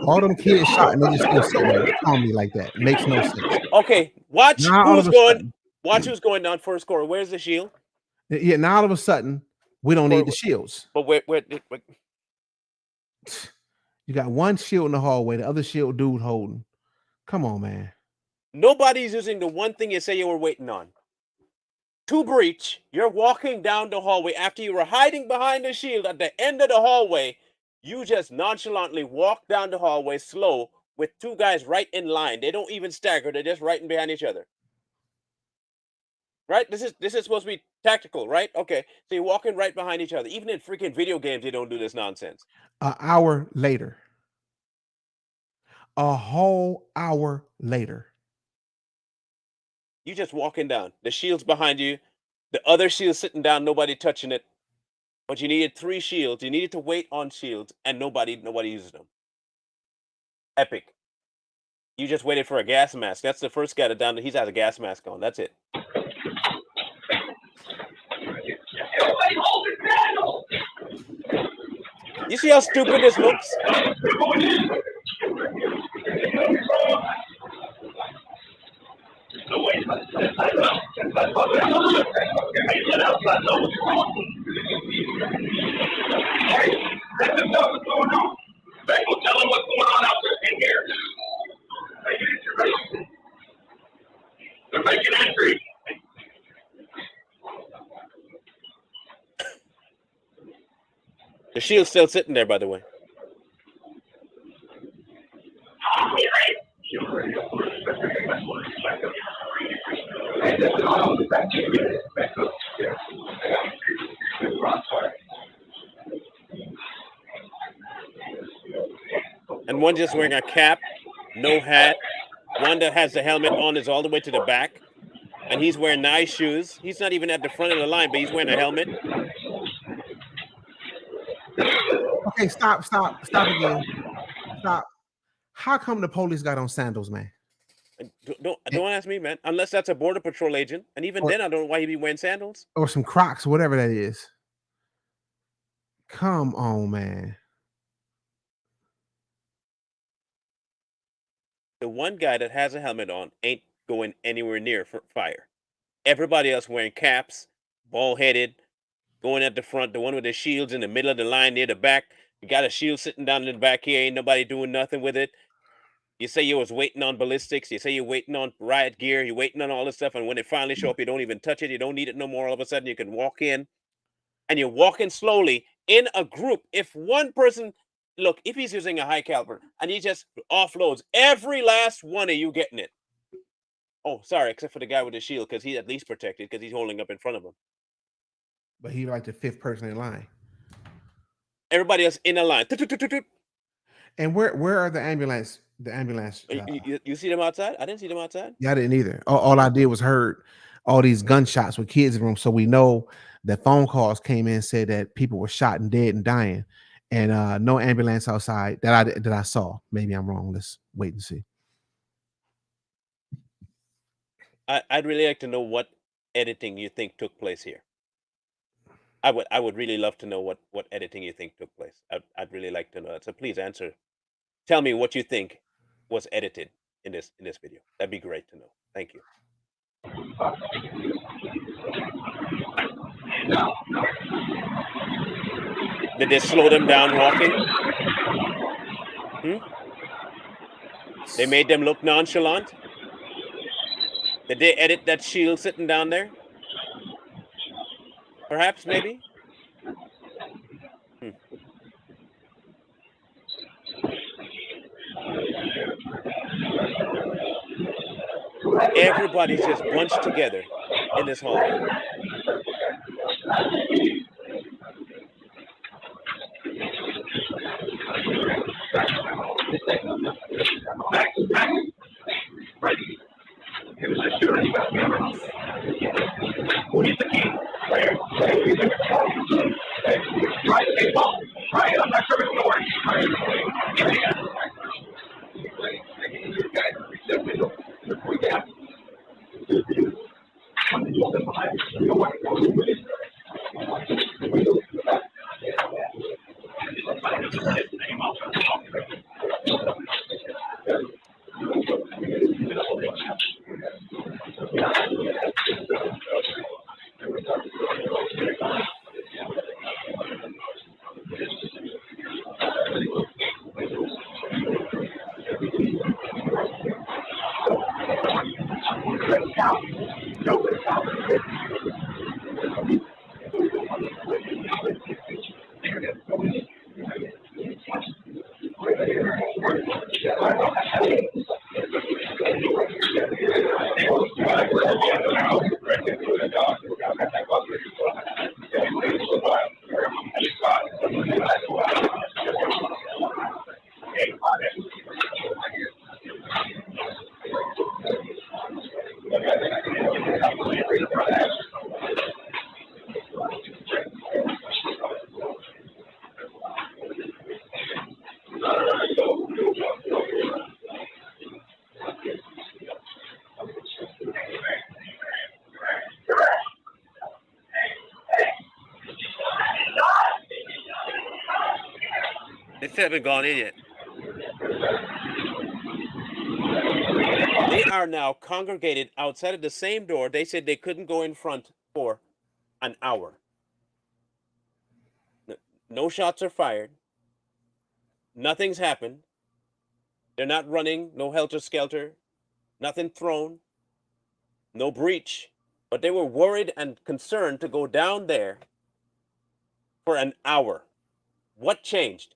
All them kids shot and they just still sitting there calling me like that. Makes no sense. Okay, watch Now who's going. sudden, Watch who's going down first score. Where's the shield? yeah, now all of a sudden, we don't need the shields. But where, where, where You got one shield in the hallway, the other shield dude holding. Come on, man. nobody's using the one thing you say you were waiting on. To breach, you're walking down the hallway after you were hiding behind the shield at the end of the hallway. You just nonchalantly walk down the hallway slow with two guys right in line. They don't even stagger, they're just right in behind each other. Right? This is this is supposed to be tactical, right? Okay. So you're walking right behind each other. Even in freaking video games, they don't do this nonsense. An hour later. A whole hour later. You just walking down. The shield's behind you. The other shield's sitting down, nobody touching it. But you needed three shields. You needed to wait on shields, and nobody nobody uses them. Epic. You just waited for a gas mask. That's the first guy to down. He's has a gas mask on. That's it. Everybody hold channel! You see how stupid this looks? Back, go tell them what's going on out there in here. They're making entry. The shield's still sitting there, by the way. And one just wearing a cap, no hat. One that has the helmet on is all the way to the back. And he's wearing nice shoes. He's not even at the front of the line, but he's wearing a helmet. Okay, stop, stop, stop again. Stop. How come the police got on sandals, man? Don't don't ask me, man. Unless that's a border patrol agent, and even Or- then, I don't know why he'd be wearing sandals. Or some crocs, whatever that is. Come on, man. The one guy that has a helmet on ain't going anywhere near for fire. Everybody else wearing caps, bald headed, going at the front. The one with the shields in the middle of the line near the back. You got a shield sitting down in the back here. Ain't nobody doing nothing with it. You say you was waiting on ballistics. You say you're waiting on riot gear. You're waiting on all this stuff. And when it finally show up, you don't even touch it. You don't need it no more. All of a sudden, you can walk in, and you're walking slowly in a group. If one person, look, if he's using a high caliber and he just offloads every last one of you getting it. Oh, sorry, except for the guy with the shield, because he's at least protected because he's holding up in front of him. But he like the fifth person in line. Everybody else in a line. And where where are the ambulance? The ambulance. You- uh, You, you- see them outside? I didn't see them outside. Yeah, I didn't either. All, all I did was heard all these gunshots with kids in the room. So we know that phone calls came in said that people were shot and dead and dying, and uh no ambulance outside that I that I saw. Maybe I'm wrong. Let's wait and see. I, I'd really like to know what editing you think took place here. I would I would really love to know what what editing you think took place. I'd, I'd really like to know that. So please answer. Tell me what you think was edited in this in this video. That'd be great to know. Thank you. Did they slow them down walking? Hmm? They made them look nonchalant? Did they edit that shield sitting down there? Perhaps, maybe? Hmm. Everybody's just bunched together in this hallway. Haven't gone in yet. They are now congregated outside of the same door. They said they couldn't go in front for an hour. No shots are fired. Nothing's happened. They're not running, no helter skelter, nothing thrown, no breach. But they were worried and concerned to go down there for an hour. What changed?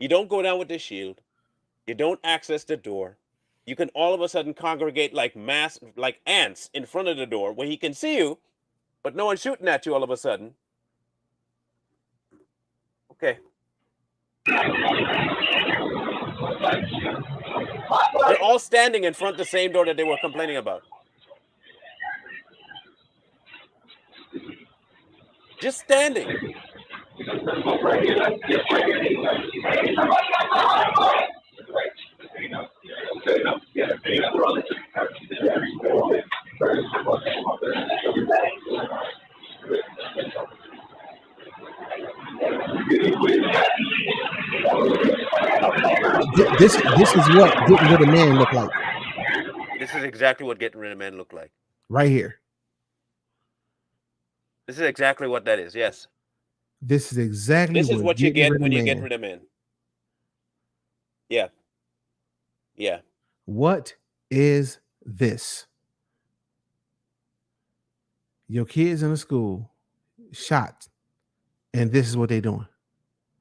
You don't go down with the shield. You don't access the door. You can all of a sudden congregate like mass, like ants in front of the door where he can see you, but no one's shooting at you all of a sudden. Okay. They're all standing in front of the same door that they were complaining about. Just standing. Th- This this is what getting rid of man look like This is exactly what getting rid of men look like. right here. This is exactly what that is. Yes. This is exactly This is what you get when you get rid of men. Yeah. Yeah. What is this? Your kids in the school shot, and this is what they're doing.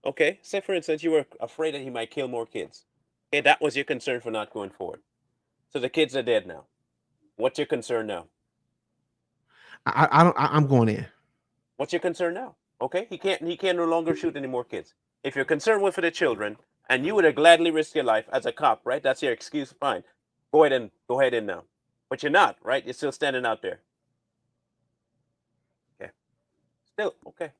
Okay. Say, for instance, you were afraid that he might kill more kids. Okay. That was your concern for not going forward. So the kids are dead now. What's your concern now? I, I don't. I, I'm going in. What's your concern now? Okay. He can't, he can no longer shoot any more kids. If you're concerned with the children and you would have gladly risked your life as a cop, right? That's your excuse. Fine. Go ahead and go ahead in now. Uh, but you're not, right? You're still standing out there. Okay. Still, okay.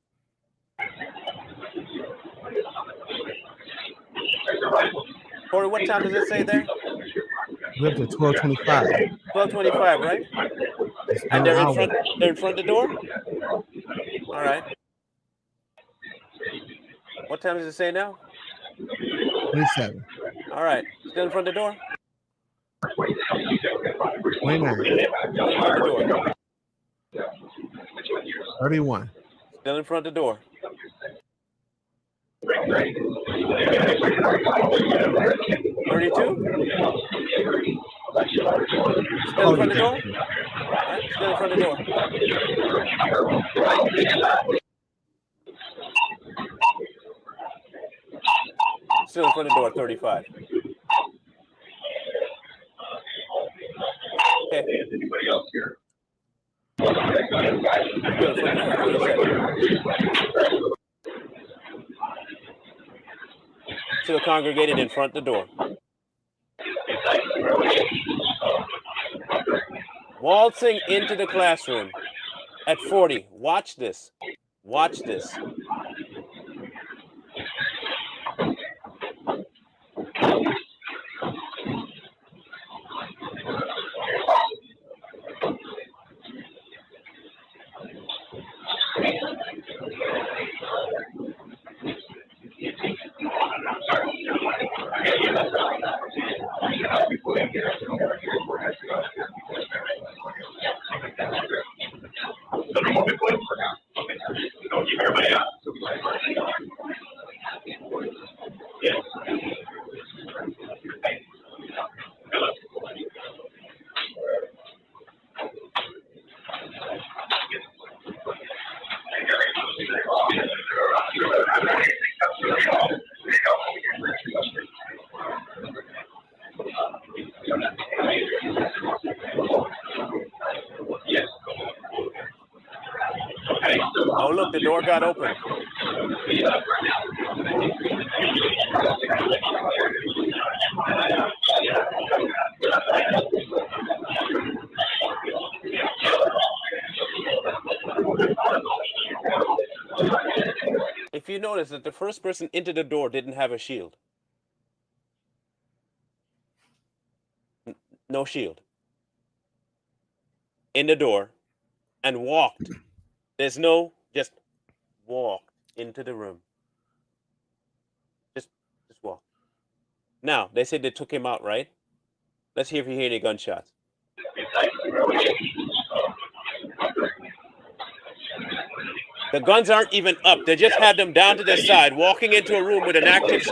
Corey, what time does it say there? We're up to twelve twenty-five. 1225, right? And they're in front they're in front of the door? All right. What time does it say now? Twenty-seven. All right. Still in front of the door? Twenty-nine. Still in front of the door. Thirty-one. Still in front of the door. Thirty-two? Still in front of the door? Right, Still in front of the door. Still in front of the door, 35. Okay. Anybody else here? Still in front of the door, 37. Still congregated in front of the door. Waltzing into the classroom at 40. Watch this. Watch this. Oh, first person into the door didn't have a shield. No shield. In the door and walked. There's no just walked into the room. Just just walk. Now, they said they took him out, right? Let's hear if you hear any gunshots. The guns aren't even up. They just had them down to the side, walking into a room with an active.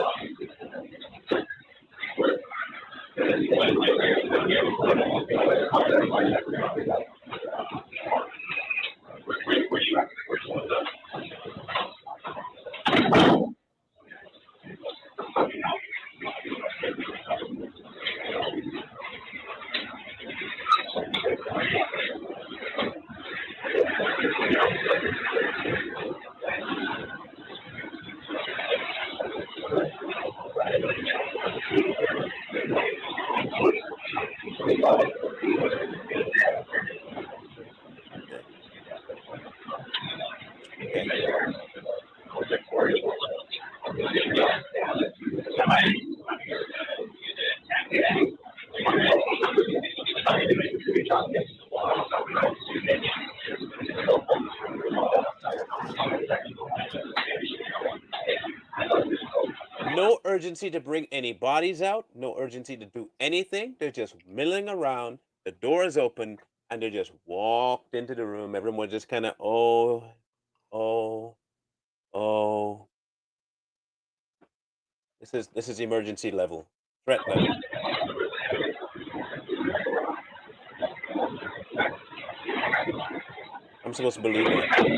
Urgency to bring any bodies out, no urgency to do anything. They're just milling around. The door is open and they just walked into the room. Everyone just kind of, oh, oh, oh. This is this is emergency level, threat level. I'm supposed to believe it.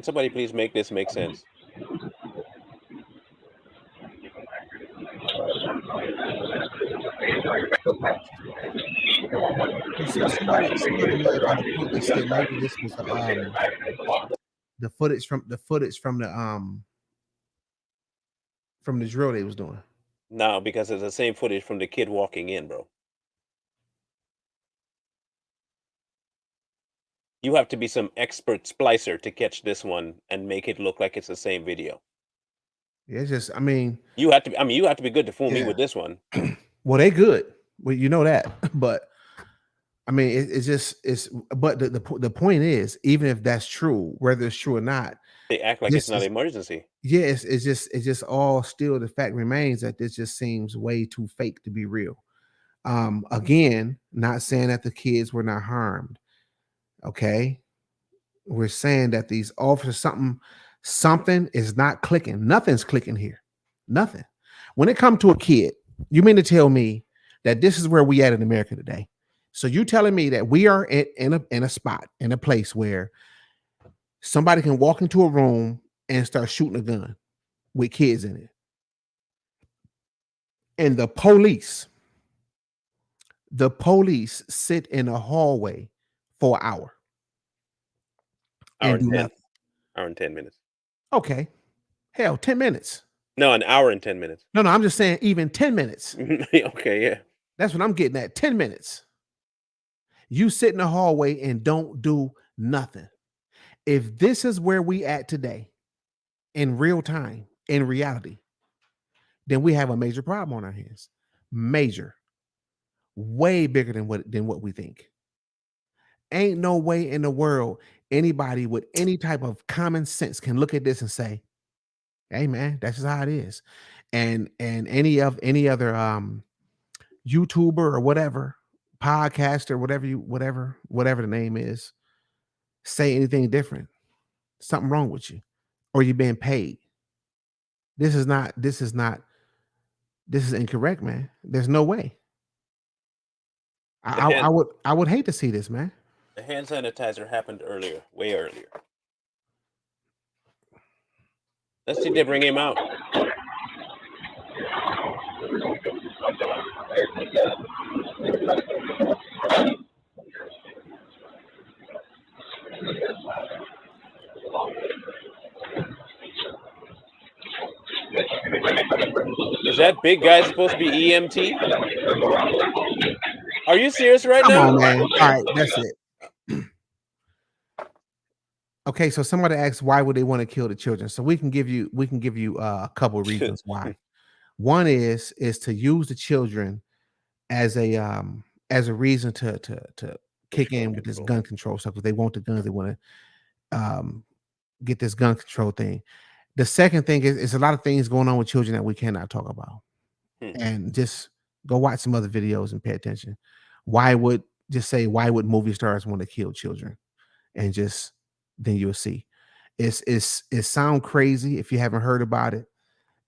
Can somebody please make this make sense? So somebody, somebody might try to put this that maybe this was the footage from the footage from the um from the drill they was doing. No, because it's the same footage from the kid walking in, bro. You have to be some expert splicer to catch this one and make it look like it's the same video. Yeah, it's just I mean, You have to. be- I mean, you have to be good to fool me with this one. well they good. Well, you know that, but I mean it, it's just it's but the, the the point is even if that's true, whether it's true or not, They act like This it's not an emergency. yeah, it's, it's just it's just all still the fact remains that this just seems way too fake to be real. Um, again, not saying that the kids were not harmed. Okay, we're saying that these officers something something is not clicking. Nothing's clicking here. Nothing. When it comes to a kid, you mean to tell me that this is where we at in America today? So you telling me that we are in, in a in a spot in a place where somebody can walk into a room and start shooting a gun with kids in it, and the police, the police sit in a hallway for an hour Hour and and do 10. nothing. Hour and 10 minutes. Okay, hell, ten minutes. No, an hour and 10 minutes. No, no, I'm just saying even ten minutes. okay, yeah. That's what I'm getting at. 10 minutes. You sit in the hallway and don't do nothing. If this is where we at today in real time, in reality, then we have a major problem on our hands. Major. Way bigger than what than what we think. Ain't no way in the world anybody with any type of common sense can look at this and say, "Hey man, that's just how it is." And and any of any other um YouTuber or whatever, podcaster, whatever you whatever whatever the name is, say anything different. Something wrong with you, or you're being paid. This is not. This is not. This is incorrect, man. There's no way. I, I, I would I would hate to see this, man. The hand sanitizer happened earlier, way earlier. Let's see if they bring him out. Is that big guy supposed to be EMT? Are you serious right Come now? on, man. All right, that's it. Okay, so somebody asked why would they want to kill the children? So we can give you we can give you uh, a couple of reasons why. One is is to use the children as a um as a reason to to to kick in with this gun control stuff because they want the guns, they want to um get this gun control thing. The second thing is, is a lot of things going on with children that we cannot talk about. Hmm. And just go watch some other videos and pay attention. Why would just say why would movie stars want to kill children? And just then you'll see. It's it's it sound crazy if you haven't heard about it.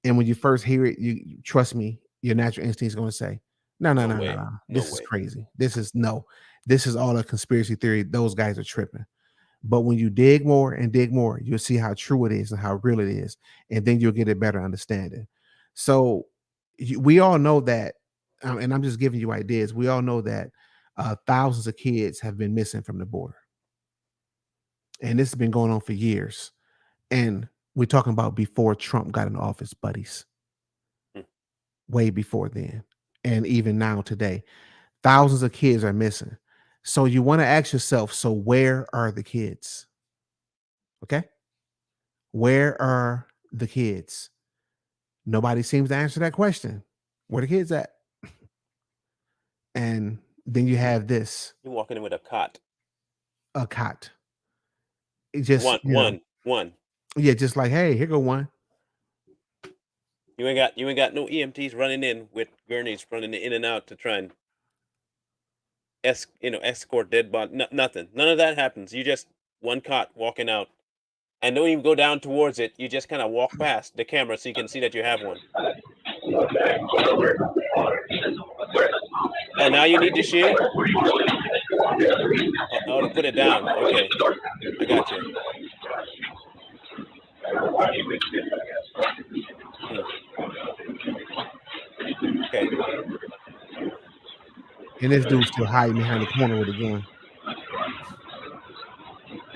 And when you first hear it, you, trust me, your natural instinct is going to say, no, no, No no, no, no. No This is way. crazy. This is no, this is all a conspiracy theory. Those guys are tripping. But when you dig more and dig more, you'll see how true it is and how real it is. And then you'll get a better understanding. So we all know that, um, and I'm just giving you ideas. We all know that uh, thousands of kids have been missing from the border. And this has been going on for years. And we're talking about before Trump got in office, buddies. Hmm. Way before then. And even now today, thousands of kids are missing. So you want to ask yourself, so where are the kids? Okay? Where are the kids? Nobody seems to answer that question. Where the kids at? And then you have this You're walking in with a cot. a cot. It just one, you know, one, one. yeah, just like hey, here go one. You ain't got you ain't got no EMTs running in with gurneys running in and out to try and es you know escort dead body. No, nothing. None of that happens. You just one cot walking out, and don't even go down towards it. You just kind of walk past the camera so you can see that you have one. And now you need to shield. Oh, to put it down. Okay, I got you. Okay. And this dude's still hiding behind the corner with a gun.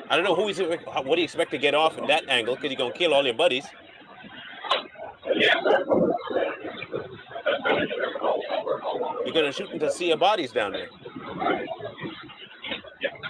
I don't know who he's what do you expect to get off in that angle because you're gonna kill all your buddies. You're gonna shoot until see your bodies down there.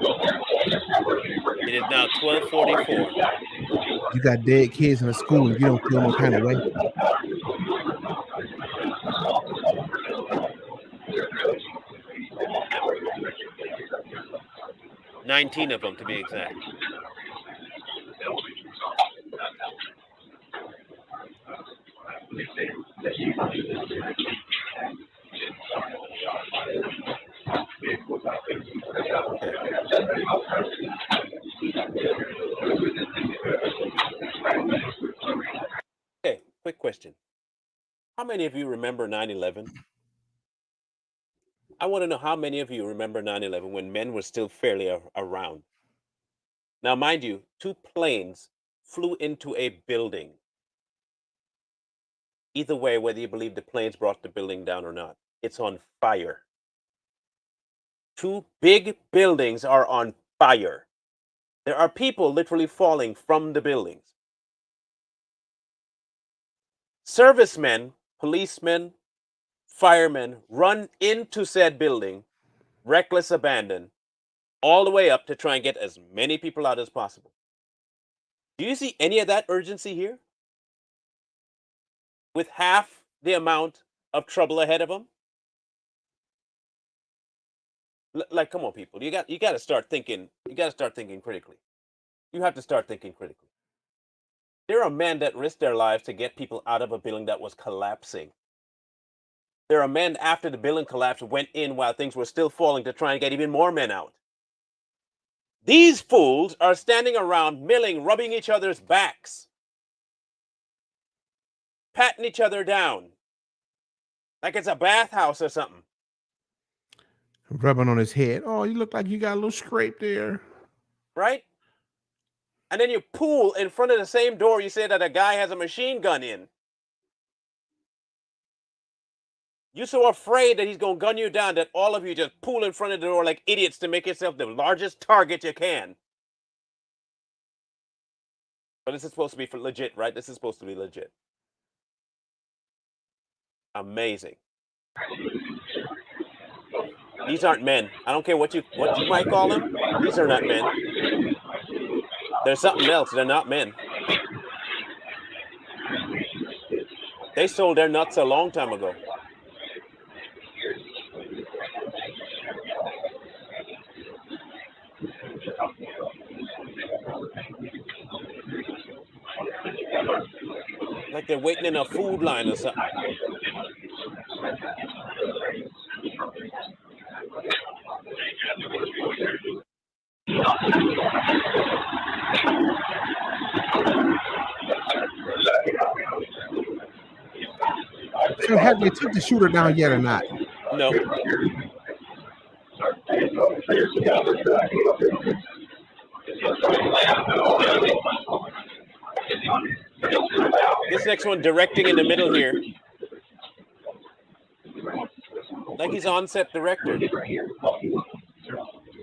It is now 1244. You got dead kids in the school and you don't feel no kind of way. Nineteen of them to be exact. Many of you remember 9 11? I want to know how many of you remember 9 11 when men were still fairly around. Now, mind you, two planes flew into a building. Either way, whether you believe the planes brought the building down or not, it's on fire. Two big buildings are on fire. There are people literally falling from the buildings. Servicemen, policemen, firemen run into said building, reckless abandon, all the way up to try and get as many people out as possible. Do you see any of that urgency here? With half the amount of trouble ahead of them? L- like, come on, people. You got you got to start thinking. You got to start thinking critically. You have to start thinking critically. There are men that risked their lives to get people out of a building that was collapsing. There are men after the building collapsed went in while things were still falling to try and get even more men out. These fools are standing around milling, rubbing each other's backs, patting each other down like it's a bathhouse or something. Rubbing on his head. Oh, you look like you got a little scrape there. right? And then you pull in front of the same door you say that a guy has a machine gun in. You're so afraid that he's going to gun you down that all of you just pull in front of the door like idiots to make yourself the largest target you can. But this is supposed to be for legit, right? This is supposed to be legit. Amazing. These aren't men. I don't care what you what you might call them. These are not men. They're something else. They're not men. They sold their nuts a long time ago. Like they're waiting in a food line or something. So have they took the shooter down yet or not? No. This next one directing in the middle here. Like he's on set director.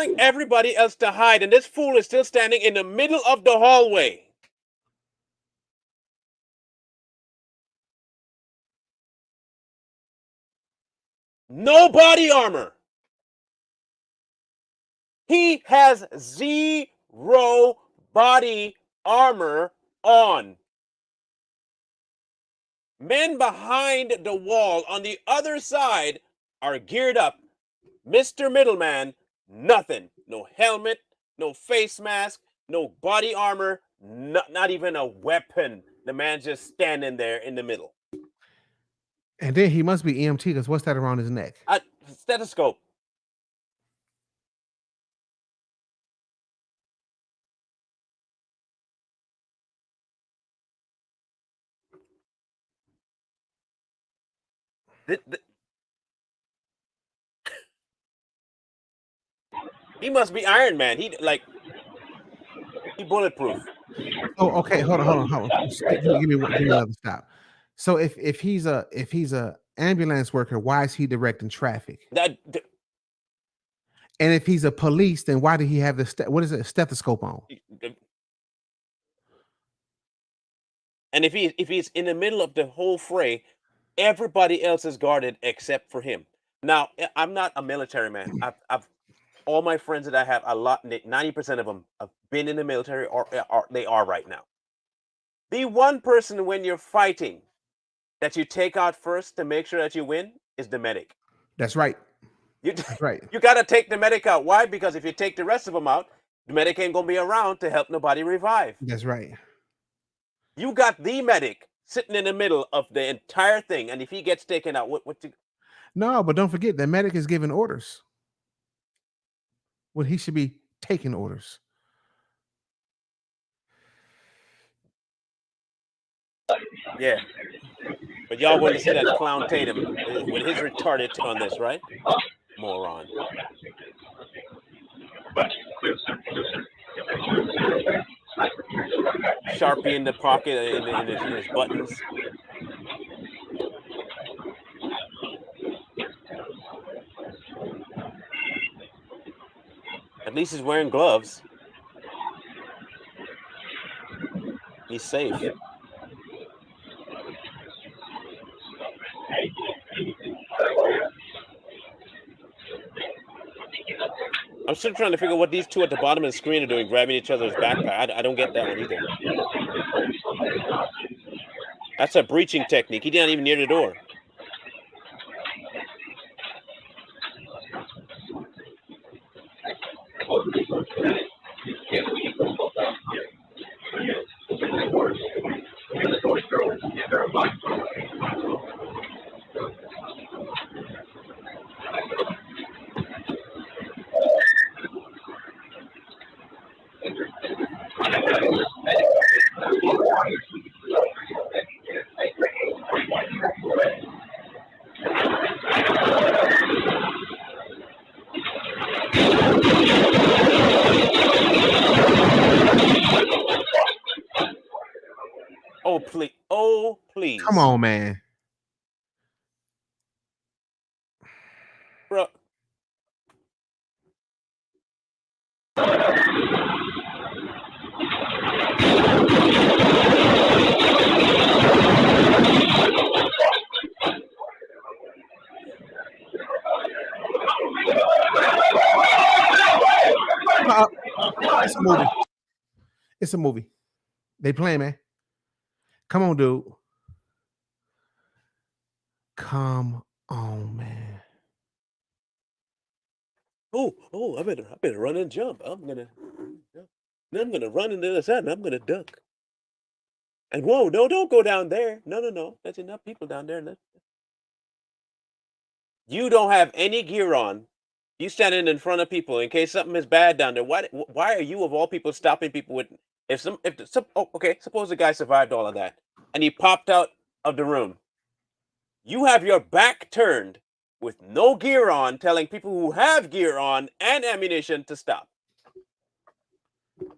telling everybody else to hide, and this fool is still standing in the middle of the hallway. No body armor. He has zero body armor on. Men behind the wall on the other side are geared up. Mr. Middleman, nothing. No helmet, no face mask, no body armor, not, not even a weapon. the man's just standing there in the middle. And then he must be EMT because what's that around his neck? I, stethoscope. Th- th- he must be Iron Man. He like he bulletproof. Oh, okay. Hold on, hold on, hold on. Give me, one- give me another stop. So if if he's a if he's a ambulance worker, why is he directing traffic? That th- And if he's a police, then why did he have the what is it, a stethoscope on? and if he if he's in the middle of the whole fray, everybody else is guarded except for him. Now, I- I'm not a military man. I've, I've all my friends that I have, a lot, ninety percent of them have been in the military or, eh, or they are right now. The one person when you're fighting that you take out first to make sure that you win is the medic. That's right. You That's right. you got to take the medic out. Why? Because if you take the rest of them out, the medic ain't gonna be around to help nobody revive. That's right. You got the medic sitting in the middle of the entire thing, and if he gets taken out, what what you, No, but don't forget the medic is giving orders. Well, he should be taking orders. yeah. But y'all want to see that clown Tatum uh, with his retarded on this, right? Moron. Sharpie in the pocket uh, in, in, his, in his buttons. At least he's wearing gloves. He's safe. I'm still trying to figure out what these two at the bottom of the screen are doing, grabbing each other's backpack. I, I don't get that one either. That's a breaching technique. He didn't even near the door. Oh Come on, man. bro. Uh, it's a movie. It's a movie. They playing, man. Come on, dude. Come on, man. Oh, oh! I better, I better run and jump. I'm gonna, I'm gonna run into the other side, and I'm gonna duck. And whoa! No, don't go down there. No, no, no. There's enough people down there. You don't have any gear on. You standing in front of people in case something is bad down there. Why? Why are you of all people stopping people with? If some, if some, oh, okay. Suppose the guy survived all of that, and he popped out of the room. You have your back turned with no gear on, telling people who have gear on and ammunition to stop.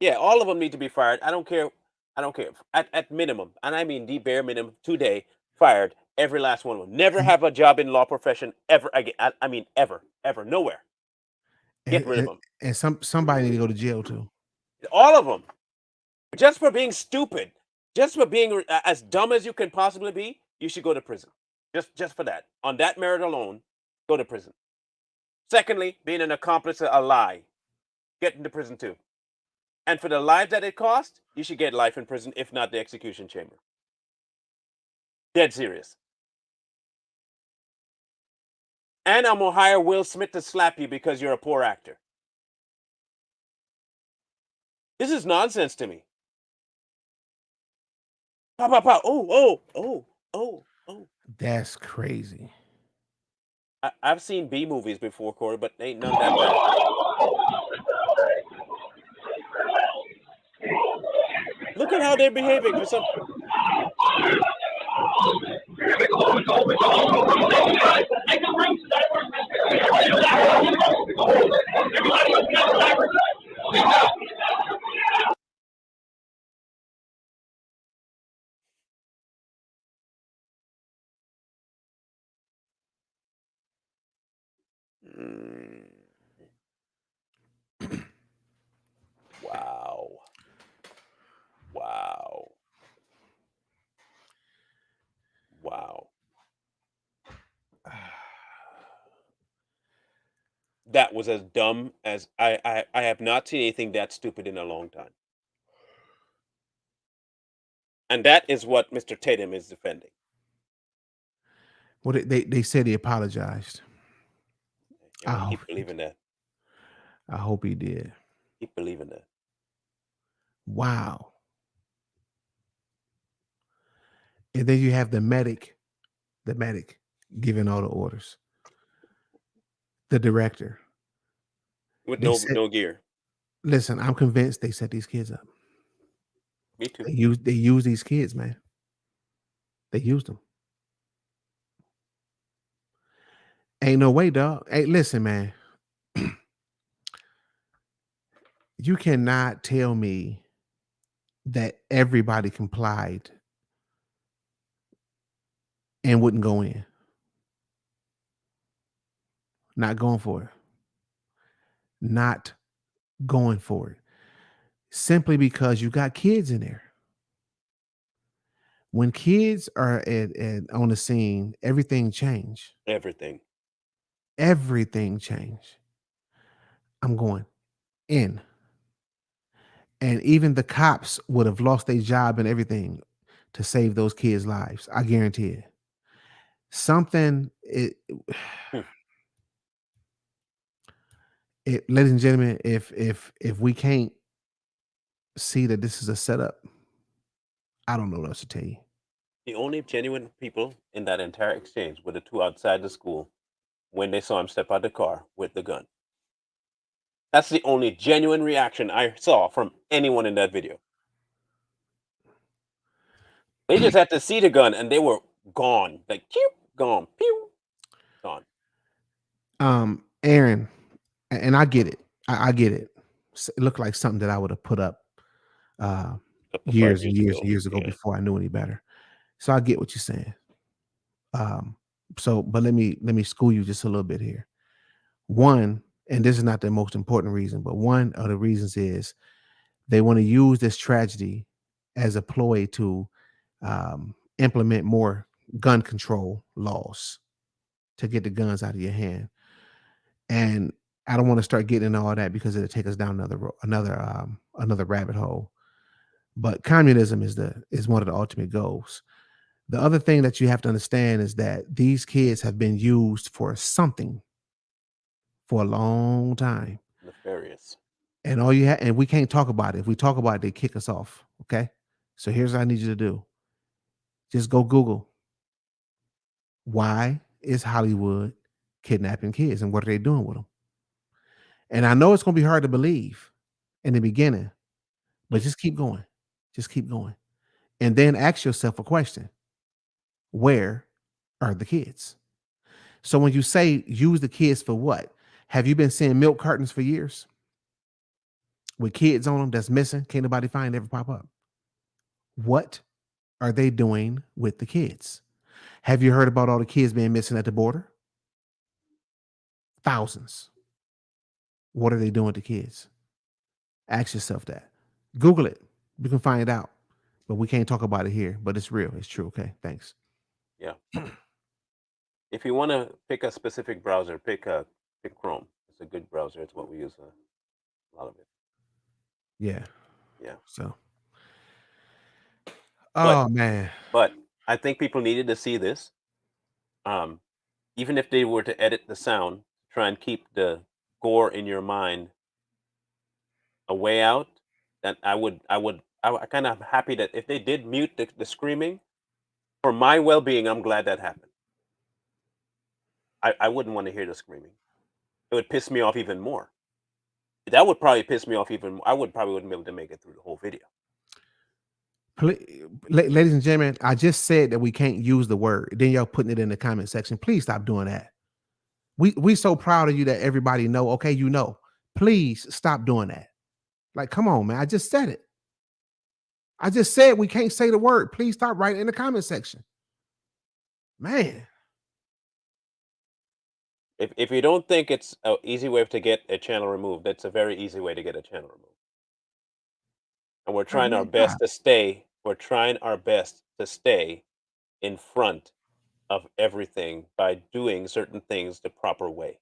Yeah, all of them need to be fired. I don't care. I don't care. At, at minimum, and I mean the bare minimum, today, fired. Every last one of them. Never mm-hmm. have a job in law profession ever again. I, I mean, ever, ever, nowhere. Get And, rid of them. and some somebody need to go to jail too. All of them. Just for being stupid. Just for being uh, as dumb as you can possibly be, you should go to prison. Just just for that. On that merit alone, go to prison. Secondly, being an accomplice to a lie. Get into prison too. And for the lives that it cost, you should get life in prison, if not the execution chamber. Dead serious. And I'm gonna hire Will Smith to slap you because you're a poor actor. This is nonsense to me. Pop, pop, pop. Oh, oh, oh, oh, oh. That's crazy. I, I've seen B movies before, Corey, but ain't none that bad. Look at how they're behaving for some. Mm. wow. Wow. Wow. That was as dumb as I, I I have not seen anything that stupid in a long time. And that is what Mr. Tatum is defending. Well, they they, they said he apologized. And I Oh. keep believing that. I hope he did. Keep believing that. Wow. And then you have the medic, the medic giving all the orders. The director. With They no said- no gear. Listen, I'm convinced they set these kids up. Me too. They use they use these kids, man. They used them. Ain't no way, dog. Hey, listen, man. you cannot tell me that everybody complied and wouldn't go in. Not going for it. Not going for it. Simply because you got kids in there. When kids are at, at on the scene, everything change. Everything. Everything change. I'm going in. And even the cops would have lost their job and everything to save those kids' lives. I guarantee it. Something it, Hmm. it ladies and gentlemen, if if if we can't see that this is a setup, I don't know what else to tell you. The only genuine people in that entire exchange were the two outside the school when they saw him step out of the car with the gun. That's the only genuine reaction I saw from anyone in that video. They just had to see the gun and they were gone. Like, pew, gone, pew, gone. Um, Aaron, and I get it. I, I get it. It looked like something that I would have put up uh, years and years and years ago Yeah. before I knew any better. So I get what you're saying. Um, so, but let me let me school you just a little bit here. One, and this is not the most important reason, but one of the reasons is they want to use this tragedy as a ploy to um, implement more gun control laws to get the guns out of your hand. And I don't want to start getting into all that because it'll take us down another another um, another rabbit hole. But communism is the is one of the ultimate goals. The other thing that you have to understand is that these kids have been used for something for a long time. Nefarious. And all you have, and we can't talk about it. If we talk about it, they kick us off. Okay. So here's what I need you to do just go Google why is Hollywood kidnapping kids and what are they doing with them? And I know it's going to be hard to believe in the beginning, but just keep going. Just keep going. And then ask yourself a question Where are the kids? So when you say use the kids for what? Have you been seeing milk cartons for years? with kids on them that's missing, can't nobody find ever pop up. What are they doing with the kids? Have you heard about all the kids being missing at the border? Thousands. What are they doing the kids? Ask yourself that. Google it. You can find out. But we can't talk about it here. But it's real. It's true. Okay. Thanks. If you want to pick a specific browser, pick a pick Chrome. It's a good browser. It's what we use uh, a lot of it. Yeah. Yeah. So. But- Oh man. But I think people needed to see this. Um, even if they were to edit the sound, try and keep the gore in your mind a way out. that I would I would I, I kind of happy that if they did mute the, the screaming, for my well being, I'm glad that happened. I, I wouldn't want to hear the screaming. It would piss me off even more. That would probably piss me off even more. I would probably wouldn't be able to make it through the whole video. Ladies and gentlemen, I just said that we can't use the word. Then y'all putting it in the comment section. Please stop doing that. We we so proud of you that everybody know. Okay, you know. Please stop doing that. Like, come on, man. I just said it. I just said we can't say the word. Please stop writing in the comment section. Man, If if you don't think it's an easy way to get a channel removed, that's a very easy way to get a channel removed. And we're oh trying our really best to stay. We're trying our best to stay in front of everything by doing certain things the proper way.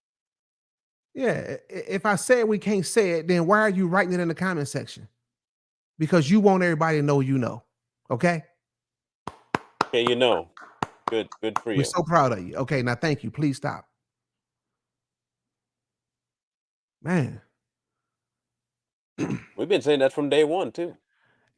yeah. If I said we can't say it, then why are you writing it in the comment section? Because you want everybody to know you know. Okay. Okay, you know. Good good for you. We're so proud of you. Okay, now thank you. Please stop. Man. We've been saying that from day one too.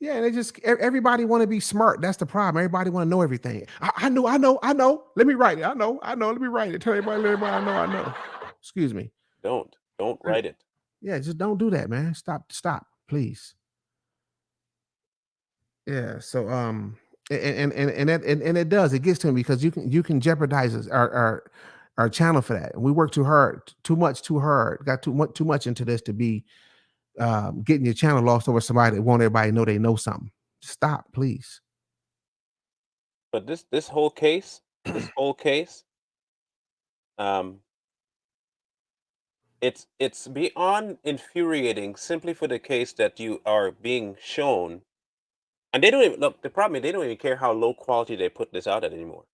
Yeah, and they just everybody want to be smart. That's the problem. Everybody want to know everything. I, I know, I know, I know. Let me write it. I know, I know. Let me write it. Tell everybody, let everybody I know, I know. Excuse me. Don't. Don't write it. Yeah, just don't do that, man. Stop, stop, please. Yeah. So um and and and that and, and it does, it gets to him because you can you can jeopardize our our our channel for that. We work too hard, too much, too hard, got too much too much into this to be um getting your channel lost over somebody that want everybody know they know something. Stop, please. But this this whole case, this whole case, um, it's it's beyond infuriating simply for the case that you are being shown, and they don't even look. The problem is they don't even care how low quality they put this out at anymore.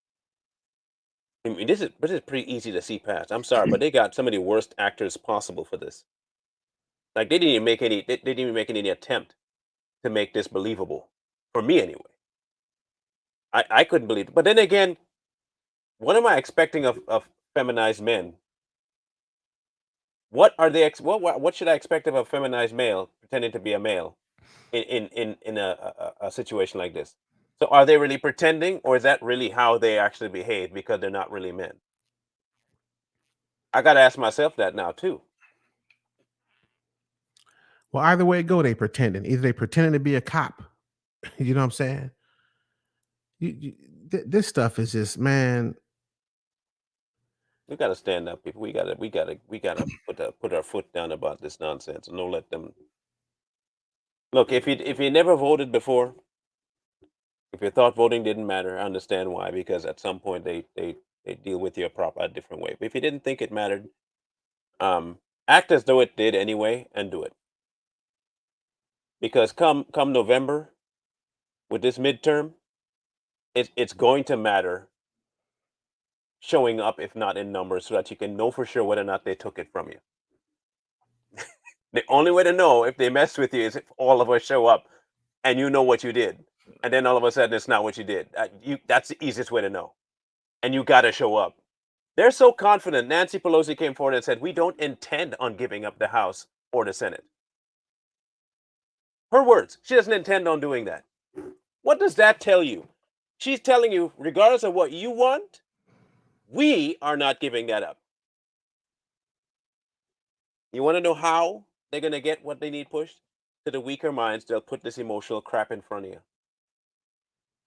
I mean, this is this is pretty easy to see past. I'm sorry, but they got some of the worst actors possible for this. Like they didn't even make any. They, they didn't even make any attempt to make this believable for me anyway. I I couldn't believe it. But then again, what am I expecting of of feminized men? What are they? Ex- what, what what should I expect of a feminized male pretending to be a male in in in, in a, a a situation like this? So are they really pretending, or is that really how they actually behave because they're not really men? I got to ask myself that now too. Well, either way it go, they pretending. Either they pretending to be a cop. You know what I'm saying? You, you, th- this stuff is just man. We got to stand up, people. We got to we got to we got to put put our foot down about this nonsense and don't let them. Look, if you if you never voted before, if you thought voting didn't matter, I understand why. Because at some point they they they deal with you a prop a different way. But if you didn't think it mattered, um, act as though it did anyway and do it. Because come come November, with this midterm, it's it's going to matter showing up, if not in numbers, so that you can know for sure whether or not they took it from you. The only way to know if they mess with you is if all of us show up and you know what you did, and then all of a sudden it's not what you did. Uh, you that's the easiest way to know, and you got to show up. They're so confident. Nancy Pelosi came forward and said, "We don't intend on giving up the House or the Senate." Her words. She doesn't intend on doing that. What does that tell you? She's telling you, regardless of what you want, we are not giving that up. You want to know how they're to get what they need pushed? To the weaker minds, they'll put this emotional crap in front of you.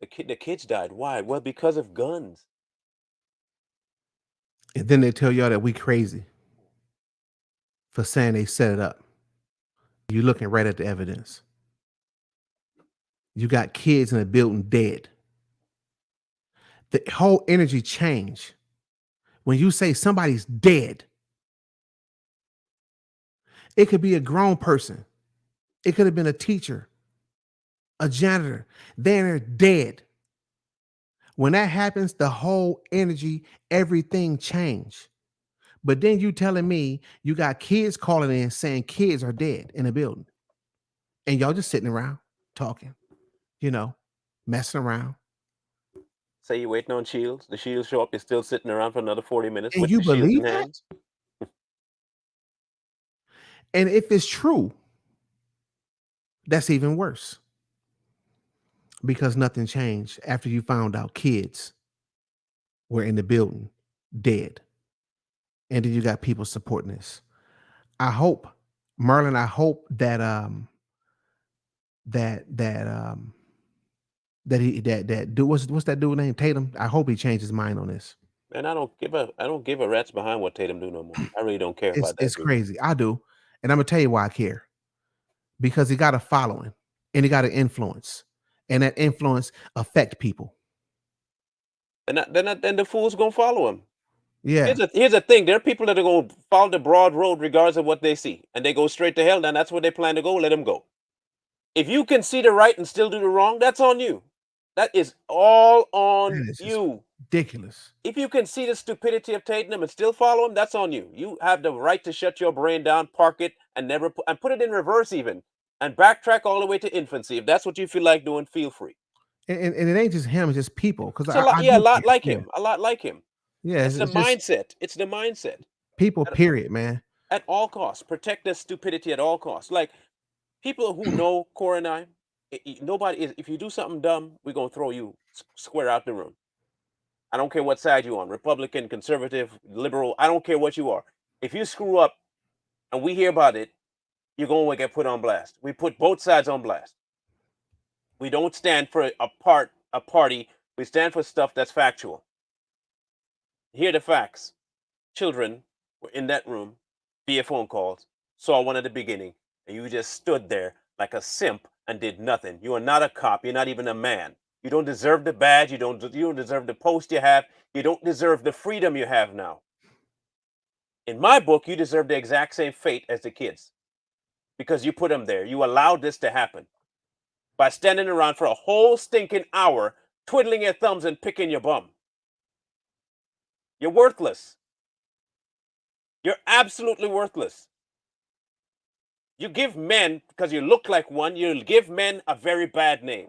The, kid, the kids died. Why? Well, because of guns. And then they tell y'all that we crazy for saying they set it up. You're looking right at the evidence. You got kids in a building dead. The whole energy change when you say somebody's dead. It could be a grown person. It could have been a teacher, a janitor. They're dead. When that happens, the whole energy, everything change. But then you telling me you got kids calling in saying kids are dead in the building. And y'all just sitting around talking, you know, messing around. Say you're waiting on Shields. The Shields show up. You're still sitting around for another 40 minutes And with you believe that? hands. And if it's true, That's even worse because nothing changed after you found out kids were in the building dead. And then you got people supporting this. I hope, Merlin, I hope that um that that um that he that that do what's what's that dude name Tatum? I hope he changed his mind on this. Man, I don't give a I don't give a rat's behind what Tatum do no more. I really don't care It's about that. it's dude. crazy. I do, and I'm gonna tell you why I care. Because he got a following and he got an influence, and that influence affect people. And then then the fools gonna follow him. Yeah, Here's the here's the thing: there are people that are gonna follow the broad road regardless of what they see, and they go straight to hell. Then that's where they plan to go. Let them go. If you can see the right and still do the wrong, that's on you. That is all on you. ridiculous. If you can see the stupidity of Tatum and still follow him, that's on you. You have the right to shut your brain down, park it, and never put, and put it in reverse even, and backtrack all the way to infancy. If that's what you feel like doing, feel free. And, and, and it ain't just him; it's just people. Because lot, yeah, a lot like him, a lot like him. Yeah, It's it's, the mindset. It's the mindset. people. Period, man. at all costs. Protect their stupidity at all costs. Like people who know Cora and I, nobody is. If you do something dumb, we're gonna throw you square out the room. I don't care what side you're on, Republican, conservative, liberal. I don't care what you are. If you screw up, and we hear about it, you're gonna get put on blast. We put both sides on blast. We don't stand for a part a party. We stand for stuff that's factual. Here are the facts. Children were in that room via phone calls, saw one at the beginning, and you just stood there like a simp and did nothing. You are not a cop. You're not even a man. You don't deserve the badge. You don't. You don't deserve the post you have. You don't deserve the freedom you have now. In my book, you deserve the exact same fate as the kids, because you put them there. You allowed this to happen by standing around for a whole stinking hour, twiddling your thumbs and picking your bum. You're worthless. You're absolutely worthless. You give men, because you look like one, you give men a very bad name.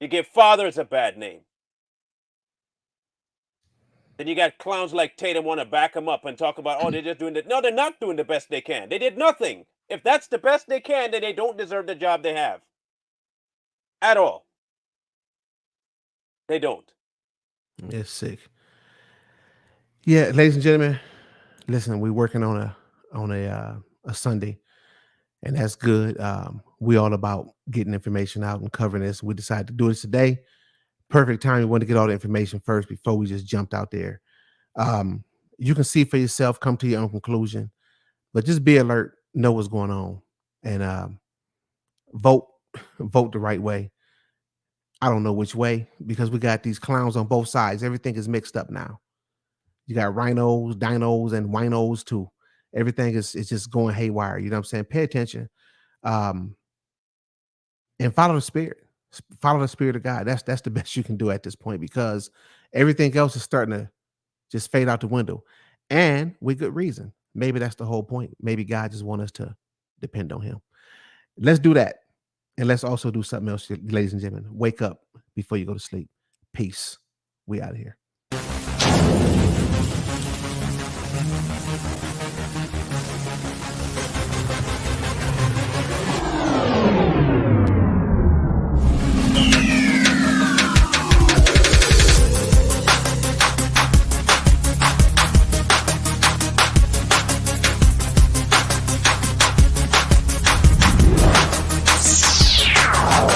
You give fathers a bad name. Then you got clowns like Tatum want to back them up and talk about, oh, they're just doing it. No, they're not doing the best they can. They did nothing. If that's the best they can, then they don't deserve the job they have. At all. They don't. It's sick. Yeah, ladies and gentlemen, listen, we're working on a on a uh, a Sunday, and that's good. Um, we all about getting information out and covering this. We decided to do this today. Perfect time. We want to get all the information first before we just jumped out there. Um, you can see for yourself, come to your own conclusion, but just be alert, know what's going on, and um, vote vote the right way. I don't know which way because we got these clowns on both sides. Everything is mixed up now. You got rhinos, dinos, and winos too. Everything is is just going haywire. You know what I'm saying? Pay attention. Um and follow the spirit. Follow the spirit of God. That's that's the best you can do at this point because everything else is starting to just fade out the window. And with good reason. Maybe that's the whole point. Maybe God just want us to depend on him. Let's do that. And let's also do something else, ladies and gentlemen. Wake up before you go to sleep. Peace. We out of here.